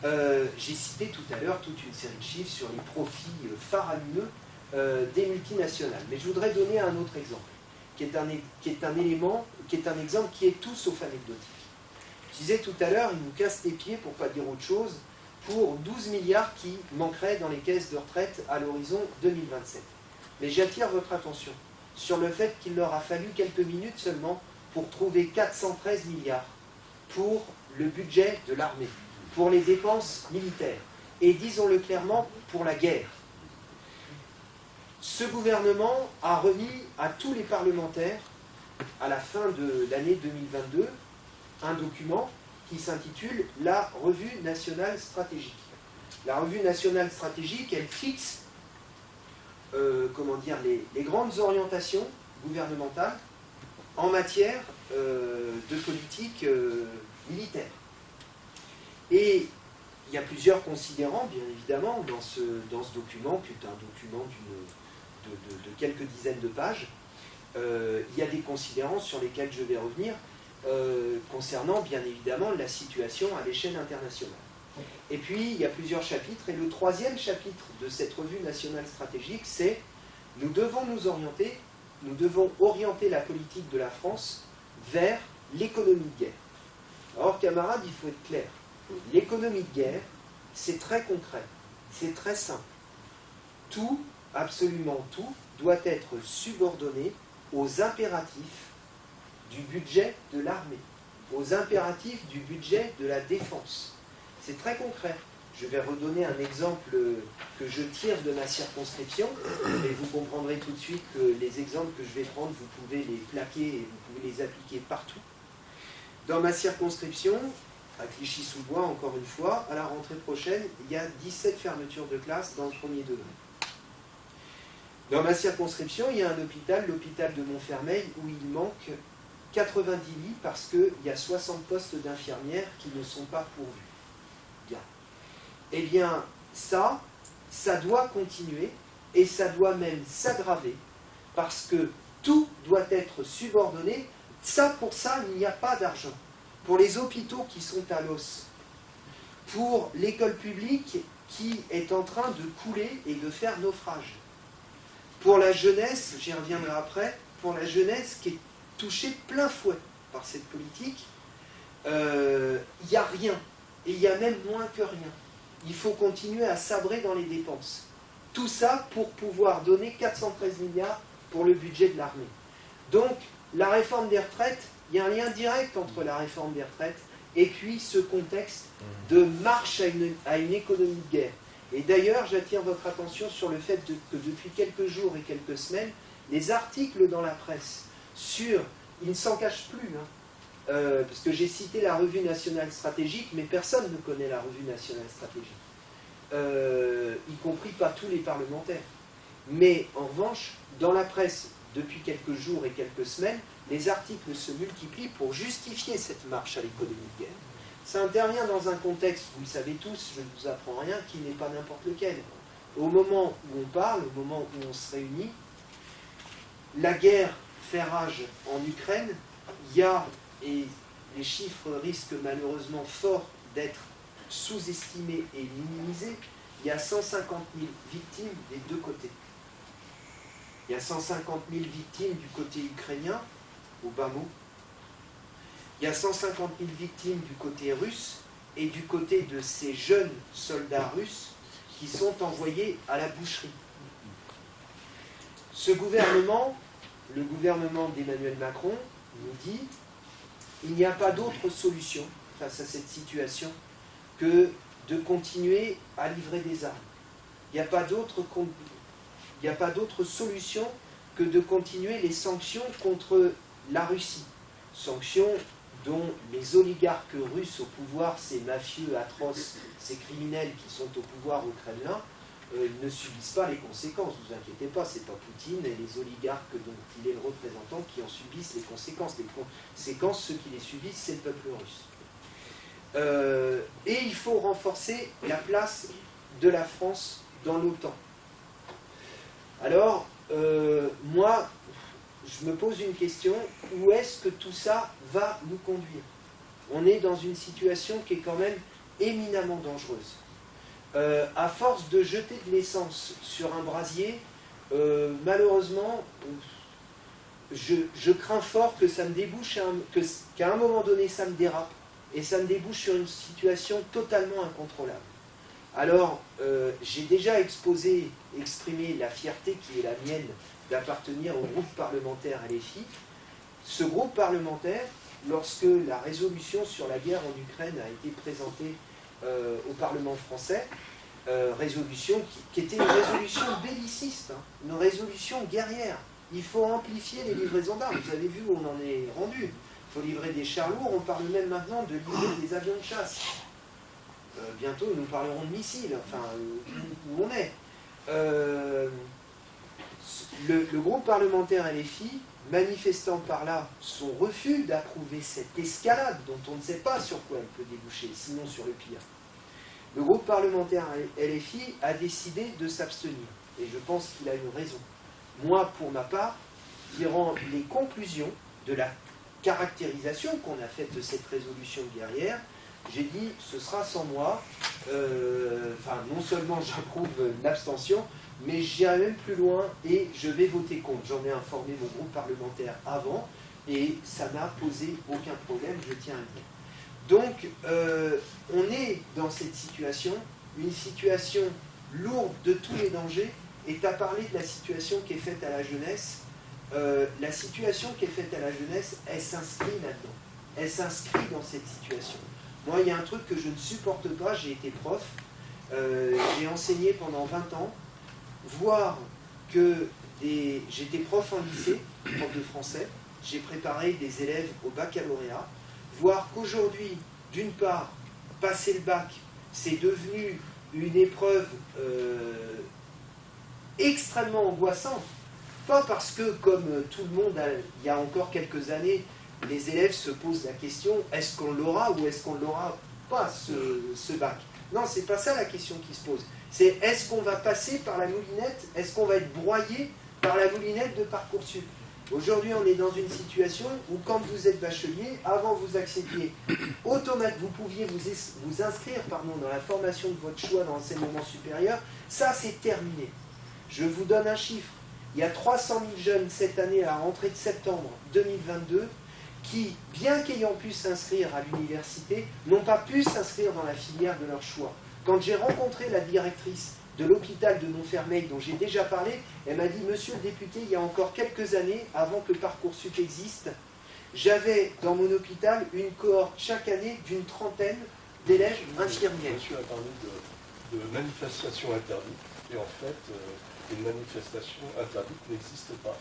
euh, j'ai cité tout à l'heure toute une série de chiffres sur les profits euh, faramineux euh, des multinationales. Mais je voudrais donner un autre exemple, qui est un élément, qui est un exemple qui est tout sauf anecdotique. Je disais tout à l'heure, ils nous cassent les pieds, pour ne pas dire autre chose, pour 12 milliards qui manqueraient dans les caisses de retraite à l'horizon 2027. Mais j'attire votre attention sur le fait qu'il leur a fallu quelques minutes seulement pour trouver 413 milliards pour le budget de l'armée, pour les dépenses militaires, et disons-le clairement, pour la guerre. Ce gouvernement a remis à tous les parlementaires, à la fin de l'année 2022, un document qui s'intitule la Revue nationale stratégique. La Revue nationale stratégique, elle fixe euh, comment dire, les grandes orientations gouvernementales en matière euh, de politique euh, militaire. Et il y a plusieurs considérants, bien évidemment, dans ce, dans ce document, qui est un document de, de, quelques dizaines de pages. Il y a des considérants sur lesquels je vais revenir, concernant bien évidemment la situation à l'échelle internationale. Et puis, il y a plusieurs chapitres, et le troisième chapitre de cette revue nationale stratégique, c'est « Nous devons nous orienter nous devons orienter la politique de la France vers l'économie de guerre. Alors, camarades, il faut être clair. L'économie de guerre, c'est très concret, c'est très simple. Tout, absolument tout, doit être subordonné aux impératifs du budget de l'armée, aux impératifs du budget de la défense. C'est très concret. Je vais redonner un exemple que je tire de ma circonscription, et vous comprendrez tout de suite que les exemples que je vais prendre, vous pouvez les plaquer et vous pouvez les appliquer partout. Dans ma circonscription, à Clichy-sous-Bois, encore une fois, à la rentrée prochaine, il y a 17 fermetures de classes dans le premier degré. Dans ma circonscription, il y a un hôpital, l'hôpital de Montfermeil, où il manque 90 lits parce qu'il y a 60 postes d'infirmières qui ne sont pas pourvus eh bien, ça, ça doit continuer et ça doit même s'aggraver parce que tout doit être subordonné. Ça, pour ça, il n'y a pas d'argent. Pour les hôpitaux qui sont à l'os, pour l'école publique qui est en train de couler et de faire naufrage, pour la jeunesse, j'y reviendrai après, pour la jeunesse qui est touchée plein fouet par cette politique, euh, il n'y a rien. Et il y a même moins que rien il faut continuer à sabrer dans les dépenses. Tout ça pour pouvoir donner 413 milliards pour le budget de l'armée. Donc, la réforme des retraites, il y a un lien direct entre la réforme des retraites et puis ce contexte de marche à une, économie de guerre. Et d'ailleurs, j'attire votre attention sur le fait que depuis quelques jours et quelques semaines, les articles dans la presse sur, ils ne s'en cachent plus, hein, euh, parce que j'ai cité la revue nationale stratégique, mais personne ne connaît la revue nationale stratégique, euh, y compris pas tous les parlementaires. Mais en revanche, dans la presse, depuis quelques jours et quelques semaines, les articles se multiplient pour justifier cette marche à l'économie de guerre. Ça intervient dans un contexte, vous le savez tous, je ne vous apprends rien, qui n'est pas n'importe lequel. Au moment où on parle, au moment où on se réunit, la guerre en Ukraine, il y a et les chiffres risquent malheureusement fort d'être sous-estimés et minimisés, il y a 150 000 victimes des deux côtés. Il y a 150 000 victimes du côté ukrainien au bas mot. Il y a 150 000 victimes du côté russe et du côté de ces jeunes soldats russes qui sont envoyés à la boucherie. Ce gouvernement, le gouvernement d'Emmanuel Macron, nous dit il n'y a pas d'autre solution face à cette situation que de continuer à livrer des armes. Il n'y a pas d'autre solution que de continuer les sanctions contre la Russie. Sanctions dont les oligarques russes au pouvoir, ces mafieux atroces, ces criminels qui sont au pouvoir au Kremlin, euh, ne subissent pas les conséquences. Ne vous inquiétez pas, ce n'est pas Poutine et les oligarques dont il est le représentant qui en subissent les conséquences. Les conséquences, ceux qui les subissent, c'est le peuple russe. Euh, et il faut renforcer la place de la France dans l'OTAN. Alors, euh, moi, je me pose une question, où est-ce que tout ça va nous conduire? On est dans une situation qui est quand même éminemment dangereuse. Euh, à force de jeter de l'essence sur un brasier, euh, malheureusement, je, crains fort que ça me débouche, qu'à un moment donné ça me dérape, et ça me débouche sur une situation totalement incontrôlable. Alors, euh, j'ai déjà exposé, exprimé la fierté qui est la mienne d'appartenir au groupe parlementaire LFI. Ce groupe parlementaire, lorsque la résolution sur la guerre en Ukraine a été présentée euh, au Parlement français, euh, résolution qui, était une résolution belliciste, hein, une résolution guerrière. Il faut amplifier les livraisons d'armes. Vous avez vu où on en est rendu. Il faut livrer des chars lourds. On parle même maintenant de livrer des avions de chasse. Euh, bientôt, nous parlerons de missiles, enfin, où, on est. Le, le, groupe parlementaire LFI, manifestant par là son refus d'approuver cette escalade dont on ne sait pas sur quoi elle peut déboucher, sinon sur le pire, le groupe parlementaire LFI a décidé de s'abstenir. Et je pense qu'il a eu raison. Moi, pour ma part, tirant les conclusions de la caractérisation qu'on a faite de cette résolution guerrière, j'ai dit ce sera sans moi. Euh, enfin, non seulement j'approuve l'abstention, mais j'irai même plus loin et je vais voter contre. J'en ai informé mon groupe parlementaire avant et ça n'a posé aucun problème, je tiens à le dire. Donc, euh, on est dans cette situation, une situation lourde de tous les dangers, et tu as parlé de la situation qui est faite à la jeunesse. Euh, la situation qui est faite à la jeunesse, elle s'inscrit là-dedans. Elle s'inscrit dans cette situation. Moi, il y a un truc que je ne supporte pas, j'ai été prof, euh, j'ai enseigné pendant 20 ans, voir que. J'étais prof en lycée, prof de français, j'ai préparé des élèves au baccalauréat, voir qu'aujourd'hui, d'une part, passer le bac, c'est devenu une épreuve euh, extrêmement angoissante. Pas parce que, comme tout le monde, il y a encore quelques années, les élèves se posent la question, est-ce qu'on l'aura ou est-ce qu'on ne l'aura pas, ce, ce bac? Non, c'est pas ça la question qui se pose. C'est est-ce qu'on va passer par la moulinette Est-ce qu'on va être broyé par la moulinette de Parcoursup? Aujourd'hui, on est dans une situation où quand vous êtes bachelier, avant vous accédiez automatiquement, vous pouviez vous, vous inscrire pardon, dans la formation de votre choix dans l'enseignement supérieur, ça c'est terminé. Je vous donne un chiffre. Il y a 300 000 jeunes cette année à la rentrée de septembre 2022 qui, bien qu'ayant pu s'inscrire à l'université, n'ont pas pu s'inscrire dans la filière de leur choix. Quand j'ai rencontré la directrice de l'hôpital de Montfermeil dont j'ai déjà parlé, elle m'a dit « Monsieur le député, il y a encore quelques années, avant que Parcoursup existe, j'avais dans mon hôpital une cohorte chaque année d'une trentaine d'élèves infirmiers. » Monsieur a parlé de, manifestation interdite, et en fait, euh, une manifestation interdite n'existe pas.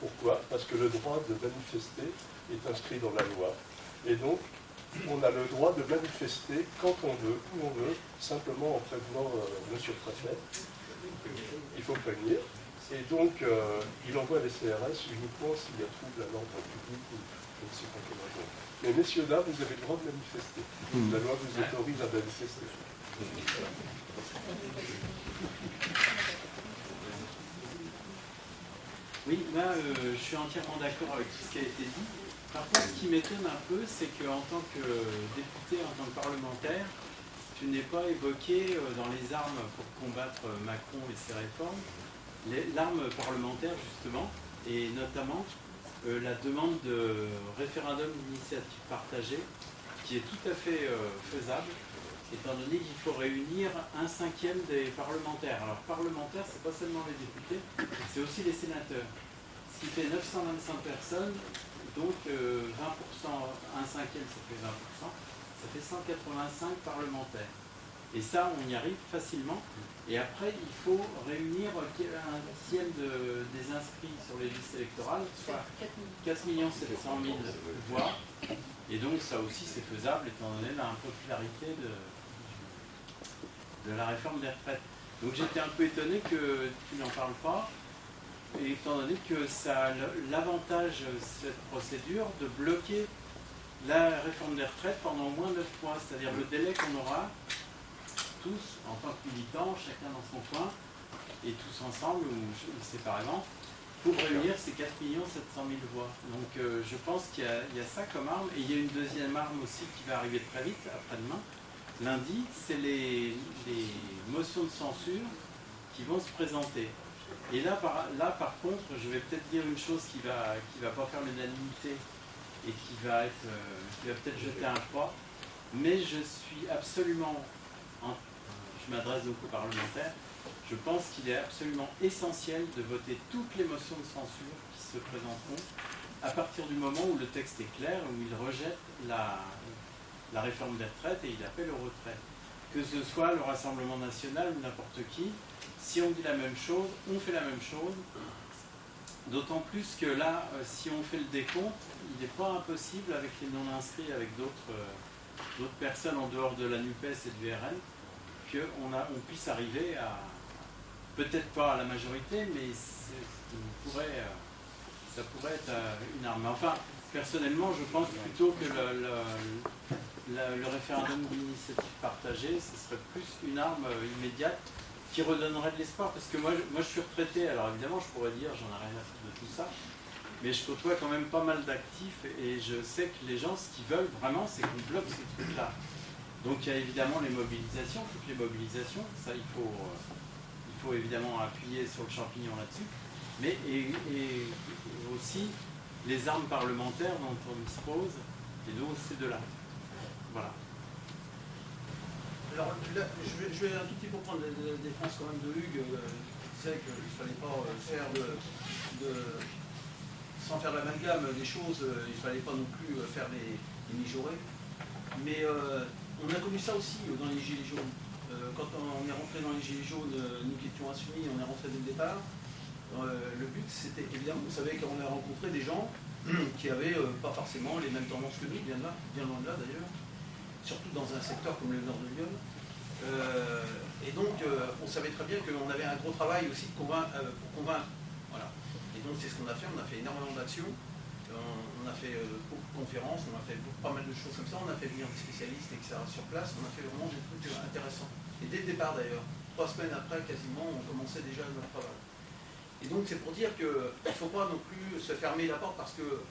Pourquoi? Parce que le droit de manifester est inscrit dans la loi. Et donc, on a le droit de manifester quand on veut, où on veut, simplement en prévenant euh, monsieur le préfet. Il faut prévenir. Et donc, euh, il envoie les CRS uniquement s'il y a trouble à l'ordre public ou je ne sais pas quelle raison. Mais messieurs, dames, vous avez le droit de manifester. Hmm. La loi vous autorise à manifester. Oui, là, euh, je suis entièrement d'accord avec tout ce qui a été dit. Par contre, ce qui m'étonne un peu, c'est qu'en tant que député, en tant que parlementaire, tu n'es pas évoqué euh, dans les armes pour combattre euh, Macron et ses réformes, l'arme parlementaire justement, et notamment euh, la demande de référendum d'initiative partagée, qui est tout à fait faisable, étant donné qu'il faut réunir un cinquième des parlementaires. Alors parlementaires, c'est pas seulement les députés, c'est aussi les sénateurs. Ce qui fait 925 personnes, donc euh, 20%, un cinquième, ça fait 20%, ça fait 185 parlementaires. Et ça, on y arrive facilement. Et après, il faut réunir un dixième de- des inscrits sur les listes électorales, soit 4 700 000 voix. Et donc ça aussi c'est faisable étant donné la popularité de, de la réforme des retraites. Donc j'étais un peu étonné que tu n'en parles pas, et étant donné que ça a l'avantage, cette procédure, de bloquer la réforme des retraites pendant au moins 9 mois, c'est-à-dire le délai qu'on aura tous, en tant que militants, chacun dans son coin, et tous ensemble ou, séparément, pour réunir ces 4 700 000 voix. Donc euh, je pense qu'il y, y a ça comme arme, et il y a une deuxième arme aussi qui va arriver très vite, après-demain, lundi, c'est les, les motions de censure qui vont se présenter. Et là par, là, par contre, je vais peut-être dire une chose qui va, qui va pas faire l'unanimité et qui va, être, euh, qui va peut-être jeter un froid, mais je suis absolument, en- je m'adresse donc aux parlementaires, je pense qu'il est absolument essentiel de voter toutes les motions de censure qui se présenteront à partir du moment où le texte est clair, où il rejette la, la réforme des retraites et il appelle au retrait. Que ce soit le Rassemblement national ou n'importe qui, si on dit la même chose, on fait la même chose. D'autant plus que là, euh, si on fait le décompte, il n'est pas impossible avec les non-inscrits, avec d'autres euh, personnes en dehors de la NUPES et du RN, qu'on on puisse arriver à, peut-être pas à la majorité, mais euh, ça pourrait être une arme. Enfin, personnellement, je pense plutôt que le, référendum d'initiative partagée, ce serait plus une arme immédiate qui redonnerait de l'espoir. Parce que moi, je- suis retraité, alors évidemment, je pourrais dire, j'en ai rien à foutre de tout ça, mais je côtoie quand même pas mal d'actifs et je sais que les gens, ce qu'ils veulent vraiment, c'est qu'on bloque ces trucs-là. Donc il y a évidemment les mobilisations, toutes les mobilisations, ça il faut, euh, il faut évidemment appuyer sur le champignon là-dessus, mais et, aussi les armes parlementaires dont on dispose, et donc ces deux-là. Voilà. Alors là, je vais, un tout petit peu prendre la, défense quand même de Hugues, euh, qui disait qu'il ne fallait pas euh, faire de, sans faire l'amalgame des choses, euh, il ne fallait pas non plus euh, faire les, les. Mais on a connu ça aussi dans les Gilets jaunes. Quand on est rentré dans les Gilets jaunes, nous qui étions insoumis, on est rentré dès le départ. Le but, c'était évidemment, vous savez qu'on a rencontré des gens qui avaient euh, pas forcément les mêmes tendances que nous, bien, là, bien loin de là d'ailleurs surtout dans un secteur comme le nord de Lyon. Euh, et donc, euh, on savait très bien qu'on avait un gros travail aussi euh, pour convaincre. Voilà. Et donc, c'est ce qu'on a fait. On a fait énormément d'actions. On a fait beaucoup de conférences. On a fait pas mal de choses comme ça. On a fait venir des spécialistes, etc. sur place. On a fait vraiment des trucs intéressants. Et dès le départ, d'ailleurs, trois semaines après, quasiment, on commençait déjà notre travail. Et donc, c'est pour dire qu'il ne faut pas non plus se fermer la porte parce que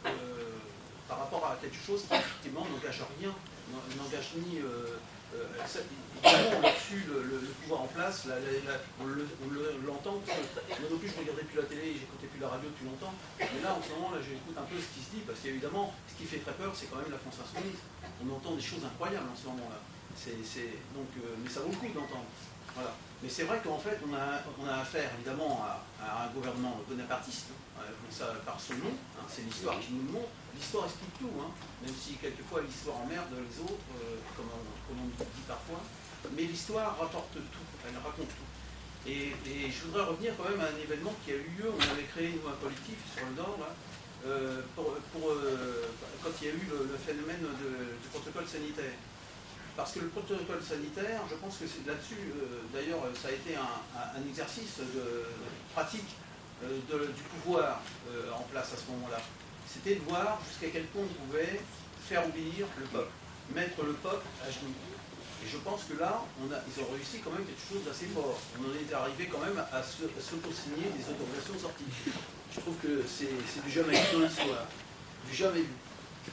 par rapport à quelque chose qui, effectivement, n'engage rien, n'engage ni. euh, euh, ça- évidemment, reçu le, le- le pouvoir en place, la- la- la- on le- le- l'entend. que moi non plus, je regardais plus la télé, j'écoutais plus la radio depuis longtemps. Mais là, en ce moment, là, j'écoute un peu ce qui se dit, parce qu'évidemment, ce qui fait très peur, c'est quand même la France insoumise. On entend des choses incroyables en ce moment-là. Euh, mais ça vaut le coup d'entendre. Voilà. Mais c'est vrai qu'en fait, on a, on a affaire évidemment à, un gouvernement bonapartiste, hein, ça par son nom, hein, c'est l'histoire qui nous le montre. L'histoire explique tout, hein, même si quelquefois l'histoire emmerde les autres, euh, comme, on, comme on dit parfois. Mais l'histoire rapporte tout, elle raconte tout. Et, je voudrais revenir quand même à un événement qui a eu lieu, on avait créé nous un collectif sur le Nord, là, euh, euh, quand il y a eu le, phénomène du protocole sanitaire. Parce que le protocole sanitaire, je pense que c'est là-dessus, d'ailleurs, ça a été un, exercice de, pratique du pouvoir en place à ce moment-là. C'était de voir jusqu'à quel point on pouvait faire obéir le peuple, mettre le peuple à genoux. Et je pense que là, ils ont réussi quand même quelque chose d'assez fort. On en est arrivé quand même à s'auto-signer des autorisations sorties. Je trouve que c'est du jamais vu dans. Du jamais vu.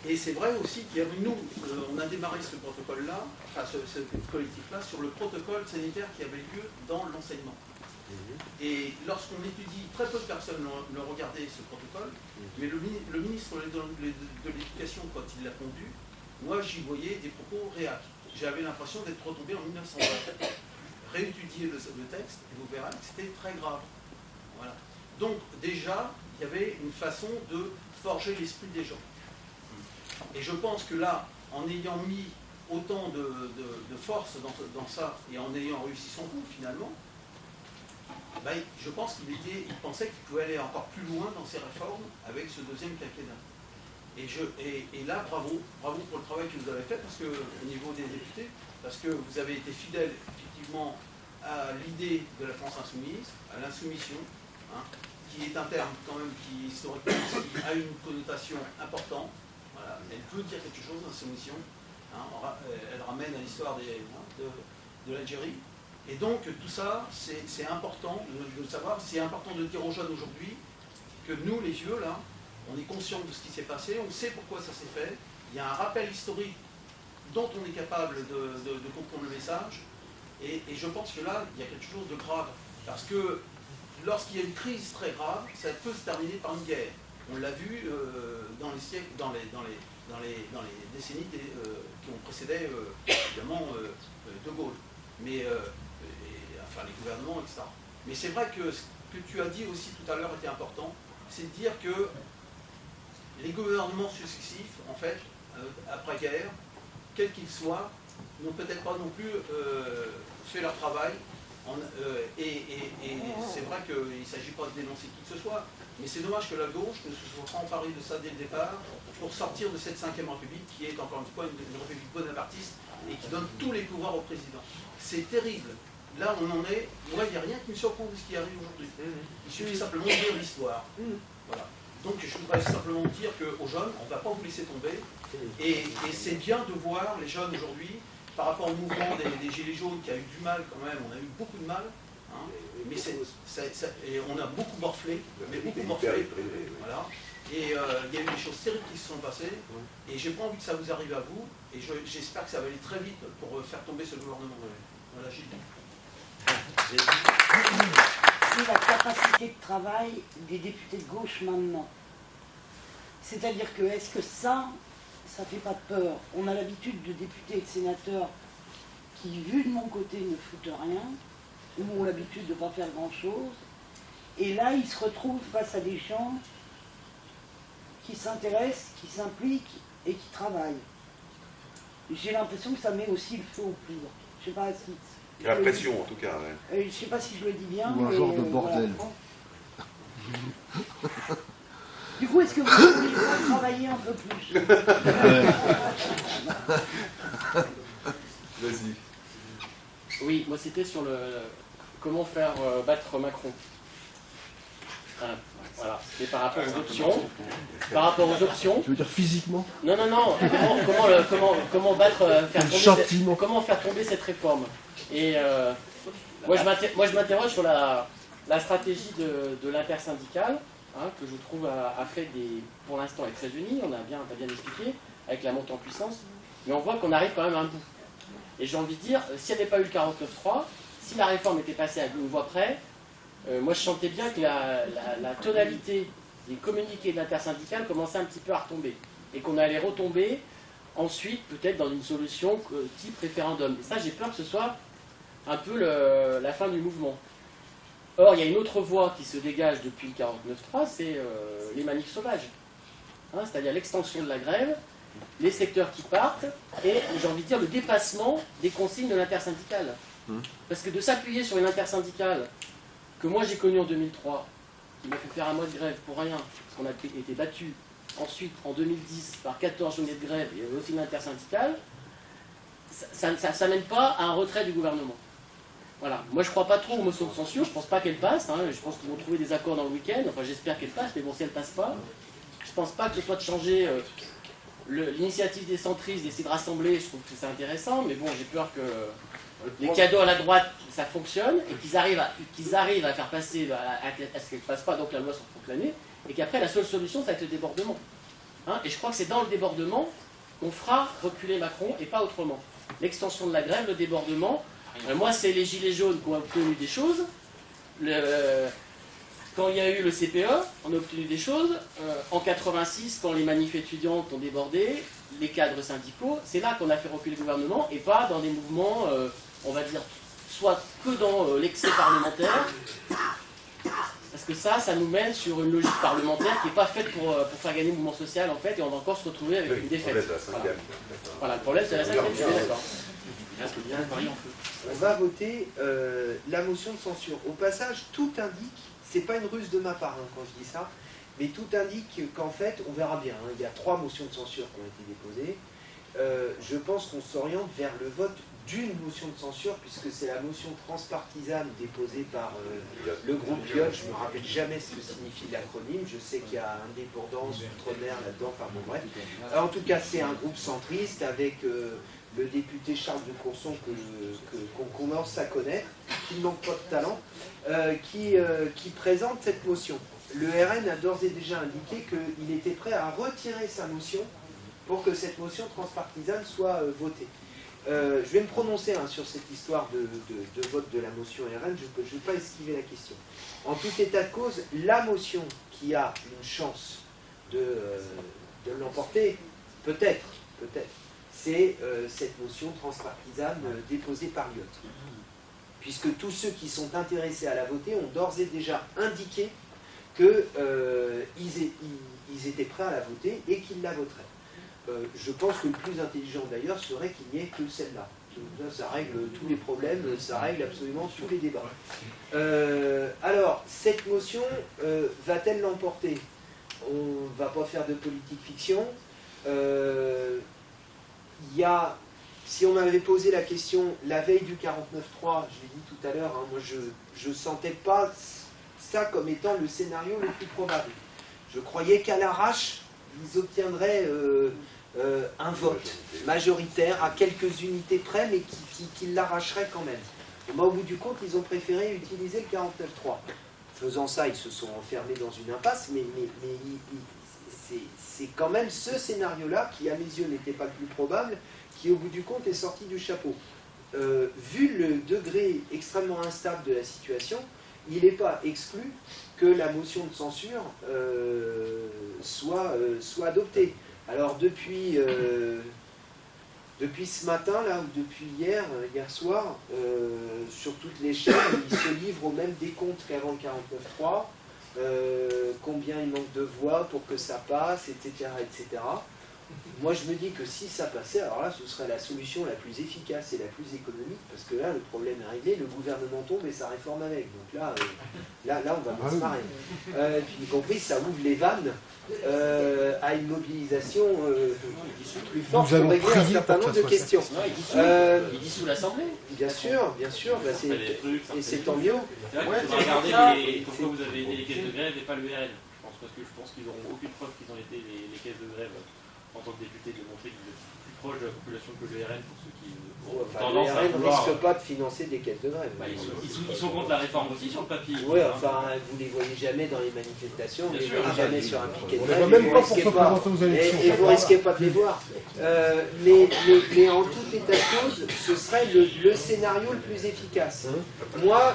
Et c'est vrai aussi qu'il y a nous, euh, on a démarré ce protocole-là, enfin ce collectif-là, sur le protocole sanitaire qui avait lieu dans l'enseignement. Et lorsqu'on étudie, très peu de personnes l'ont regardé ce protocole, mais le, mini- le ministre de l'Éducation, quand il l'a pondu, moi j'y voyais des propos réacs. J'avais l'impression d'être retombé en 1920. [COUGHS] Réétudier le, le texte, et vous verrez que c'était très grave. Voilà. Donc déjà, il y avait une façon de forger l'esprit des gens. Et je pense que là, en ayant mis autant de, de- de force dans, dans ça et en ayant réussi son coup finalement, ben, je pense qu'il il pensait qu'il pouvait aller encore plus loin dans ses réformes avec ce deuxième quinquennat. Et, là, bravo, bravo pour le travail que vous avez fait, parce que au niveau des députés, parce que vous avez été fidèle effectivement à l'idée de la France insoumise, à l'insoumission, hein, qui est un terme quand même qui historiquement a une connotation importante. Elle peut dire quelque chose, l'insoumission. hein, elle ramène à l'histoire hein, de l'Algérie. Et donc tout ça, c'est important de, de savoir. C'est important de dire aux jeunes aujourd'hui que nous, les vieux, là, on est conscients de ce qui s'est passé, on sait pourquoi ça s'est fait. Il y a un rappel historique dont on est capable de, comprendre le message. Et, je pense que là, il y a quelque chose de grave. Parce que lorsqu'il y a une crise très grave, ça peut se terminer par une guerre. On l'a vu euh, dans les siècles, dans les, dans les, dans les, dans les décennies euh, qui ont précédé, euh, évidemment, De Gaulle. Mais, les gouvernements, etc. Mais c'est vrai que ce que tu as dit aussi tout à l'heure était important, c'est de dire que les gouvernements successifs, en fait, euh, après-guerre, quels qu'ils soient, n'ont peut-être pas non plus euh, fait leur travail. Euh, et c'est vrai qu'il ne s'agit pas de dénoncer qui que ce soit, mais c'est dommage que la gauche ne se soit pas emparée de ça dès le départ pour sortir de cette cinquième république qui est encore une fois une république bonapartiste et qui donne tous les pouvoirs au président. C'est terrible. Là, on en est. Moi, il n'y a rien qui me surprend de ce qui arrive aujourd'hui. Il suffit simplement de lire l'histoire. Voilà. Donc, je voudrais simplement dire qu'aux jeunes, on ne va pas vous laisser tomber. Et, et c'est bien de voir les jeunes aujourd'hui, par rapport au mouvement des, des Gilets jaunes qui a eu du mal quand même, on a eu beaucoup de mal. hein, mais et on a beaucoup morflé, mais beaucoup morflé. Voilà. Et euh, il y a eu des choses terribles qui se sont passées. Et j'ai pas envie que ça vous arrive à vous. Et je- j'espère que ça va aller très vite pour euh, faire tomber ce gouvernement. Voilà, Gilles. C'est la capacité de travail des députés de gauche maintenant. C'est-à-dire que est-ce que ça, ça fait pas peur? On a l'habitude de députés et de sénateurs qui, vu de mon côté, ne foutent rien, ou ont l'habitude de ne pas faire grand-chose. Et là, ils se retrouvent face à des gens qui s'intéressent, qui s'impliquent et qui travaillent. J'ai l'impression que ça met aussi le feu au poudre. Je sais pas si. J'ai l'impression, en tout cas. ouais. Euh, je sais pas si je le dis bien. Ou un mais, genre de euh, bordel. voilà. Du coup, est-ce que vous voulez pas travailler un peu plus [LAUGHS] Vas-y. Oui, moi c'était sur le comment faire euh, battre Macron. Hein, voilà, c'était par rapport aux options. Par rapport aux options. Tu veux dire physiquement? Non, non, non. Comment, comment, le- comment, comment battre, euh, faire tomber cette, comment faire tomber cette réforme? Et euh, moi, je m'interroge sur la, stratégie de, de l'intersyndicale, hein, que je trouve a, fait des, pour l'instant est très unie. On a bien, bien expliqué avec la montée en puissance, mais on voit qu'on arrive quand même à un bout. Et j'ai envie de dire, euh, s'il n'y avait pas eu le 49.3, si la réforme était passée à une voix près, euh, moi je sentais bien que la, la- tonalité des communiqués de l'intersyndicale commençait un petit peu à retomber. Et qu'on allait retomber ensuite peut-être dans une solution type référendum. Et ça j'ai peur que ce soit un peu le- la fin du mouvement. Or, il y a une autre voie qui se dégage depuis le 49.3, c'est euh, les manifs sauvages. Hein, C'est-à-dire l'extension de la grève, les secteurs qui partent, et j'ai envie de dire le dépassement des consignes de l'intersyndicale. Parce que de s'appuyer sur une intersyndicale que moi j'ai connue en 2003, qui m'a fait faire un mois de grève pour rien, parce qu'on a été battu ensuite en 2010 par 14 journées de grève et aussi l'intersyndicale, ça ça- ça mène pas à un retrait du gouvernement. Voilà. Moi, je crois pas trop aux motions de censure. Je pense pas qu'elles passent. hein. Je pense qu'ils vont trouver des accords dans le week-end. Enfin, j'espère qu'elles passent. Mais bon, si elles passent pas, je pense pas que ce soit de changer euh, l'initiative des centristes, d'essayer de rassembler. Je trouve que c'est intéressant. Mais bon, j'ai peur que les cadeaux à la droite, ça fonctionne et qu'ils arrivent, à, qu'ils arrivent à faire passer à, à- à ce qu'elles ne passent pas, donc la loi soit proclamée. Et qu'après, la seule solution, ça va être le débordement. Hein, et je crois que c'est dans le débordement qu'on fera reculer Macron et pas autrement. L'extension de la grève, le débordement. Euh, moi, c'est les gilets jaunes qui ont obtenu des choses. le- quand il y a eu le CPE, on a obtenu des choses. Euh, en 86, quand les manifs étudiantes ont débordé, les cadres syndicaux, c'est là qu'on a fait reculer le gouvernement et pas dans des mouvements, euh, on va dire, soit que dans euh, l'excès parlementaire. Parce que ça, ça nous mène sur une logique parlementaire qui n'est pas faite pour, pour faire gagner le mouvement social en fait, et on va encore se retrouver avec une défaite. Voilà. Voilà, le problème c'est la cinquième, je suis d'accord. On va voter euh, la motion de censure. Au passage, tout indique, c'est pas une ruse de ma part hein, quand je dis ça, mais tout indique qu'en fait, on verra bien, hein, il y a trois motions de censure qui ont été déposées. Euh, je pense qu'on s'oriente vers le vote d'une motion de censure, puisque c'est la motion transpartisane déposée par euh, le groupe Piot. Je ne me rappelle jamais ce que signifie l'acronyme. Je sais qu'il y a indépendance, outre-mer là-dedans, enfin bon bref. En tout cas, c'est un groupe centriste avec le député Charles de Courson qu'on commence à connaître, qui ne manque pas de talent, euh, qui, euh, qui présente cette motion. Le RN a d'ores et déjà indiqué qu'il était prêt à retirer sa motion pour que cette motion transpartisane soit euh, votée. Je vais me prononcer hein, sur cette histoire de, vote de la motion RN, je ne vais pas esquiver la question. En tout état de cause, la motion qui a une chance de, de l'emporter, peut-être, peut-être, c'est euh, cette motion transpartisane euh, déposée par Lyotte. Puisque tous ceux qui sont intéressés à la voter ont d'ores et déjà indiqué qu'ils ils étaient prêts à la voter et qu'ils la voteraient. Euh, je pense que le plus intelligent d'ailleurs serait qu'il n'y ait que celle-là. Ça, règle tous les problèmes, ça règle absolument tous les débats. Euh, alors, cette motion euh, va-t-elle l'emporter? On ne va pas faire de politique fiction. Il y a, si on m'avait posé la question la veille du 49.3, je l'ai dit tout à l'heure, hein, moi je ne sentais pas ça comme étant le scénario le plus probable. Je croyais qu'à l'arrache, ils obtiendraient euh, euh, un vote majoritaire à quelques unités près, mais qui, qui- l'arracheraient quand même. Moi, au bout du compte, ils ont préféré utiliser le 49.3. Faisant ça, ils se sont enfermés dans une impasse, mais, mais- mais ils- c'est- quand même ce scénario-là, qui à mes yeux n'était pas le plus probable, qui au bout du compte est sorti du chapeau. Euh, vu le degré extrêmement instable de la situation, il n'est pas exclu que la motion de censure euh, soit, euh, soit adoptée. Alors depuis, ce matin, là, ou depuis hier, hier soir, sur toutes les chaînes, ils se livrent au même décompte qu'avant le 49.3, euh, combien il manque de voix pour que ça passe, etc., etc. Moi, je me dis que si ça passait, alors là, ce serait la solution la plus efficace et la plus économique, parce que là, le problème est réglé, le gouvernement tombe et sa réforme avec. Donc là, euh, là, là, on va se marrer. Euh, puis, y compris, ça ouvre les vannes euh, à une mobilisation euh, plus forte pour régler un certain nombre de questions. Il dissout, Euh, il dissout l'Assemblée. Bien sûr, bien sûr, bah, et c'est tant mieux. C'est vrai Ouais, pourquoi vous avez aidé les caisses de grève et pas le RN. Je pense parce que je pense qu'ils n'auront aucune preuve qu'ils ont été les, les caisses de grève en tant que député de montrer qu'ils étaient plus proches de la population que le RN pour ceux qui ont Enfin, tendance le à RN ne vouloir. risque pas de financer des caisses de grève. Bah, ils, sont, ils sont- ils sont contre la réforme aussi sur le papier. Oui, Hein. enfin, vous les voyez jamais dans les manifestations, vous Bien les sûr. voyez jamais sur un piquet de grève. même pas vous pour se présenter aux élections. Et, et vous risquez pas de les voir. Euh, mais, mais- mais en tout état de cause, ce serait le, le scénario le plus efficace. Moi,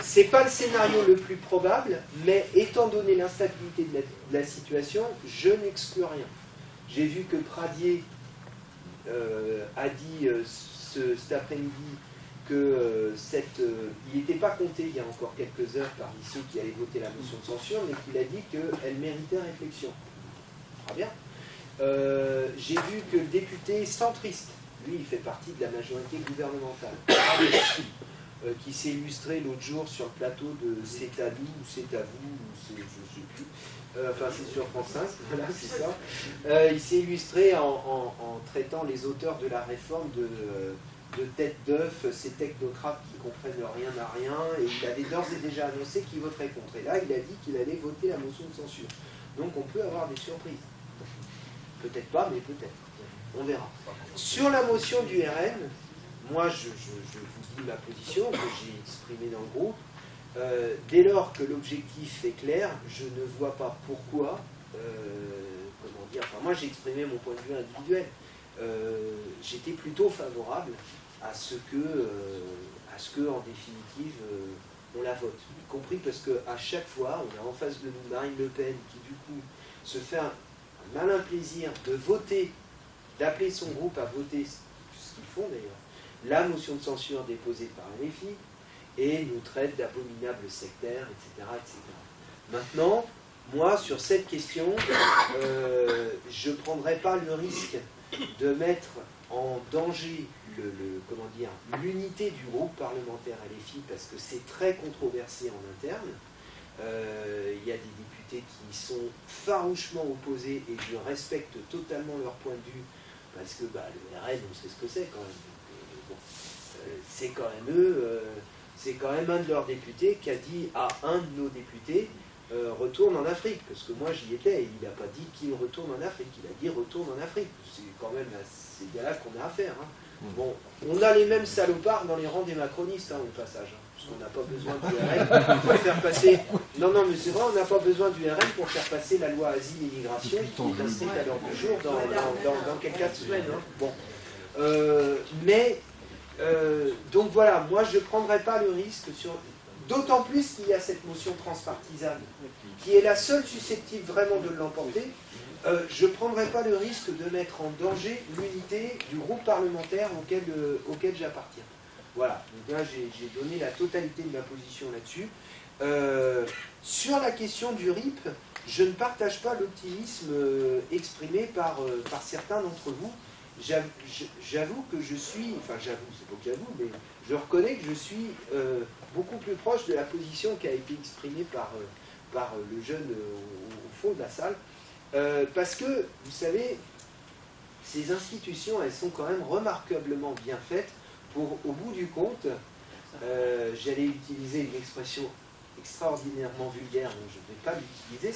c'est pas le scénario le plus probable, mais étant donné l'instabilité de la, de la situation, je n'exclus rien. J'ai vu que Pradier euh, a dit euh, ce- cet après-midi que euh, cette, il n'était pas compté il y a encore quelques heures parmi ceux qui allaient voter la motion de censure, mais qu'il a dit qu'elle méritait réflexion. Très bien. Euh, J'ai vu que le député centriste, lui, il fait partie de la majorité gouvernementale, [COUGHS] qui s'est illustré l'autre jour sur le plateau de C'est à nous ou C'est à vous, ou je ne sais plus. Euh, enfin, c'est sur France 5, [LAUGHS] voilà, c'est ça. Euh, il s'est illustré en, traitant les auteurs de la réforme de, tête d'œuf, ces technocrates qui comprennent rien à rien, et il avait d'ores et déjà annoncé qu'il voterait contre. Et là, il a dit qu'il allait voter la motion de censure. Donc on peut avoir des surprises. Peut-être pas, mais peut-être. On verra. Sur la motion du RN, moi je vous dis ma position que j'ai exprimée dans le groupe. Euh, dès lors que l'objectif est clair, je ne vois pas pourquoi, euh, comment dire, enfin moi j'ai exprimé mon point de vue individuel. Euh, J'étais plutôt favorable à ce que, à ce que en définitive, on la vote. Y compris parce qu'à chaque fois, on a en face de nous Marine Le Pen qui du coup se fait un, malin plaisir de voter, d'appeler son groupe à voter, ce qu'ils font d'ailleurs, la motion de censure déposée par LFI, et nous traite d'abominables sectaires, etc., etc. Maintenant, moi, sur cette question, euh, je ne prendrai pas le risque de mettre en danger l'unité du groupe parlementaire LFI parce que c'est très controversé en interne. Euh, Il y a des députés qui sont farouchement opposés et je respecte totalement leur point de vue parce que bah, le RN, on sait ce que c'est quand même. Euh, c'est quand même eux, c'est quand même un de leurs députés qui a dit à un de nos députés euh, retourne en Afrique, parce que moi j'y étais, et il n'a pas dit qu'il retourne en Afrique, il a dit retourne en Afrique. C'est quand même à ces gars-là qu'on a affaire. hein. Bon, on a les mêmes salopards dans les rangs des macronistes, hein, au passage, hein, parce qu'on n'a pas besoin du RN pour faire passer. Non, non, mais c'est vrai, on n'a pas besoin du RN pour faire passer la loi asile et immigration qui est inscrite à l'ordre du jour dans, dans, dans, dans quelques semaines. hein. Bon. Euh, mais, euh, donc voilà, moi je ne prendrai pas le risque sur. D'autant plus qu'il y a cette motion transpartisane, qui est la seule susceptible vraiment de l'emporter. Euh, je ne prendrai pas le risque de mettre en danger l'unité du groupe parlementaire auquel, euh, j'appartiens. Voilà, là j'ai donné la totalité de ma position là-dessus. Sur la question du RIP, je ne partage pas l'optimisme exprimé par certains d'entre vous. J'avoue que je suis, enfin j'avoue, c'est pas que j'avoue, mais je reconnais que je suis euh, beaucoup plus proche de la position qui a été exprimée par, euh, par euh, le jeune au, fond de la salle. Parce que, vous savez, ces institutions, elles sont quand même remarquablement bien faites pour, au bout du compte, j'allais utiliser une expression extraordinairement vulgaire, donc je ne vais pas l'utiliser.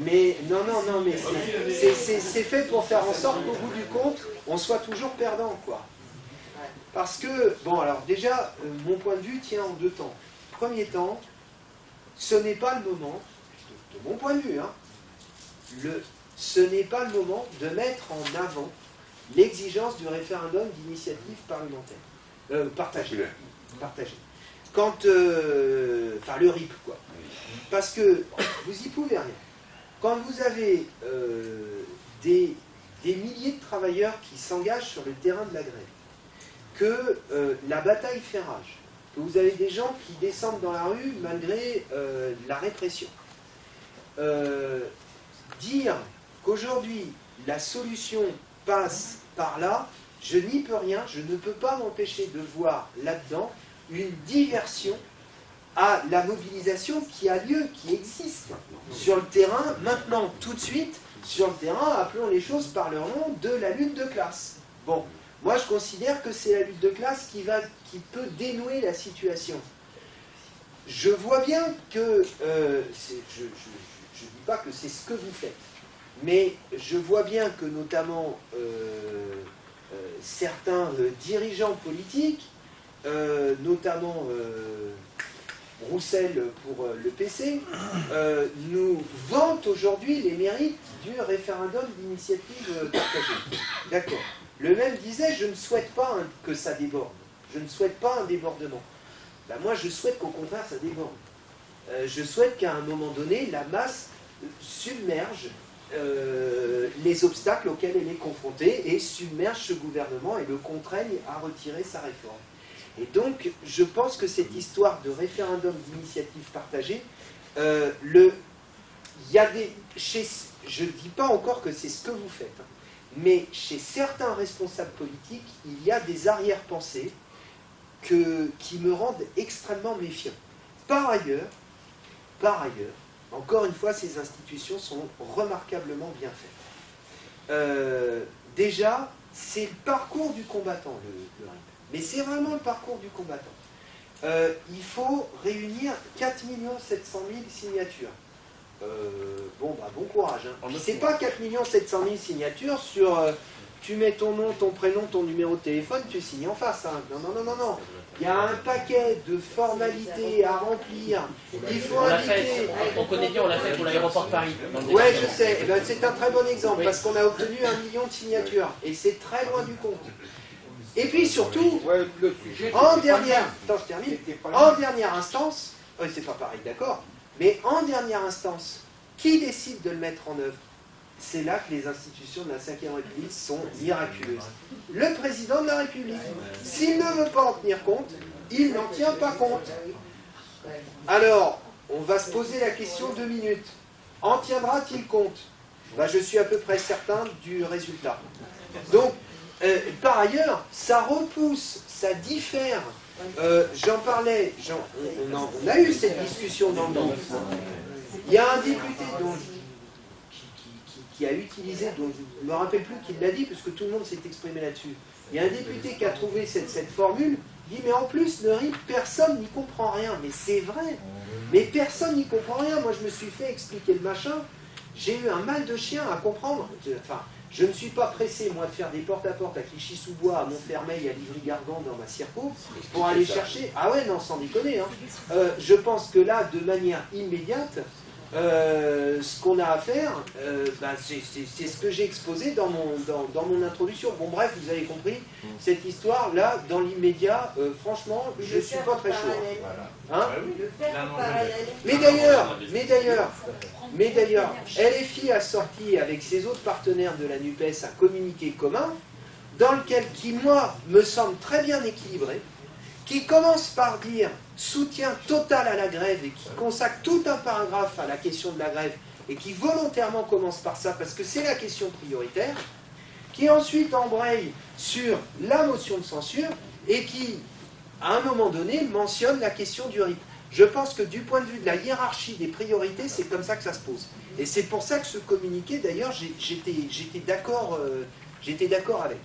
Mais non, non, non, mais c'est- c'est- fait pour faire en sorte qu'au bout du compte, on soit toujours perdant, quoi. Parce que, bon, alors déjà, euh, mon point de vue tient en deux temps. Premier temps, ce n'est pas le moment, de, de mon point de vue, hein, le, ce n'est pas le moment de mettre en avant l'exigence du référendum d'initiative parlementaire. Euh, partagée. Partagée. Quand. euh, Enfin, le RIP, quoi. Parce que vous y pouvez rien. Quand vous avez euh, des, milliers de travailleurs qui s'engagent sur le terrain de la grève, que euh, la bataille fait rage, que vous avez des gens qui descendent dans la rue malgré la répression, dire qu'aujourd'hui la solution passe par là, je n'y peux rien, je ne peux pas m'empêcher de voir là-dedans une diversion à la mobilisation qui a lieu, qui existe sur le terrain, maintenant, tout de suite, sur le terrain, appelons les choses par leur nom, de la lutte de classe. Bon, moi je considère que c'est la lutte de classe qui, va, qui peut dénouer la situation. Je vois bien que, euh, je ne dis pas que c'est ce que vous faites, mais je vois bien que notamment euh, euh, certains dirigeants politiques, euh, notamment euh, Roussel pour euh, le PC, nous vantent aujourd'hui les mérites du référendum d'initiative partagée. D'accord. Le même disait, je ne souhaite pas que ça déborde. Je ne souhaite pas un débordement. Ben, moi, je souhaite qu'au contraire, ça déborde. Je souhaite qu'à un moment donné, la masse submerge les obstacles auxquels elle est confrontée et submerge ce gouvernement et le contraigne à retirer sa réforme. Et donc, je pense que cette histoire de référendum d'initiative partagée, euh, y a des, chez, je ne dis pas encore que c'est ce que vous faites, hein, mais chez certains responsables politiques, il y a des arrière-pensées qui me rendent extrêmement méfiant. Par ailleurs, par ailleurs, encore une fois, ces institutions sont remarquablement bien faites. Euh, déjà, c'est le parcours du combattant, le, le. Mais c'est vraiment le parcours du combattant. Euh, il faut réunir 4 700 000 signatures. Euh, bon, bah, bon courage. Hein. C'est pas 4 700 000 signatures sur euh, tu mets ton nom, ton prénom, ton numéro de téléphone, tu signes en face. hein. Non, non, non, non, non. Il y a un paquet de formalités à remplir. Il faut On l'a inviter. fait, on connaît bien, on l'a fait pour l'aéroport Paris. Ouais, je sais. C'est un très bon exemple parce qu'on a obtenu un million de signatures et c'est très loin du compte. Et puis surtout, en dernière, attends, je termine. En dernière instance, c'est pas pareil, d'accord. Mais en dernière instance, qui décide de le mettre en œuvre? C'est là que les institutions de la Ve République sont miraculeuses. Le président de la République, s'il ne veut pas en tenir compte, il n'en tient pas compte. Alors, on va se poser la question deux minutes. En tiendra-t-il compte? Ben, Je suis à peu près certain du résultat. Donc, euh, par ailleurs, ça repousse, ça diffère. Euh, J'en parlais, on, a eu cette discussion dans le groupe. Il y a un député qui, a utilisé, dont je ne me rappelle plus qui l'a dit, parce que tout le monde s'est exprimé là-dessus. Il y a un député qui a trouvé cette, formule, il dit mais en plus le RIP, personne n'y comprend rien. Mais c'est vrai, mais personne n'y comprend rien. Moi je me suis fait expliquer le machin, j'ai eu un mal de chien à comprendre. Je ne suis pas pressé, moi, de faire des porte-à-porte à Clichy-sous-Bois, à Montfermeil, à Livry-Gargan dans ma circo, pour aller chercher... Ah ouais, non, sans déconner. hein. Euh, je pense que là, de manière immédiate, euh, ce qu'on a à faire, euh, bah, c'est ce que j'ai exposé dans mon, dans, dans mon introduction. Bon, bref, vous avez compris, cette histoire-là, dans l'immédiat, euh, franchement, je ne suis pas très chaud. Hein mais d'ailleurs, mais d'ailleurs, mais d'ailleurs, LFI a sorti avec ses autres partenaires de la NUPES un communiqué commun dans lequel, qui moi, me semble très bien équilibré, qui commence par dire soutien total à la grève et qui consacre tout un paragraphe à la question de la grève et qui volontairement commence par ça parce que c'est la question prioritaire, qui ensuite embraye sur la motion de censure et qui, à un moment donné, mentionne la question du RIP. Je pense que du point de vue de la hiérarchie des priorités, c'est comme ça que ça se pose. Et c'est pour ça que ce communiqué, d'ailleurs, euh, j'étais d'accord avec.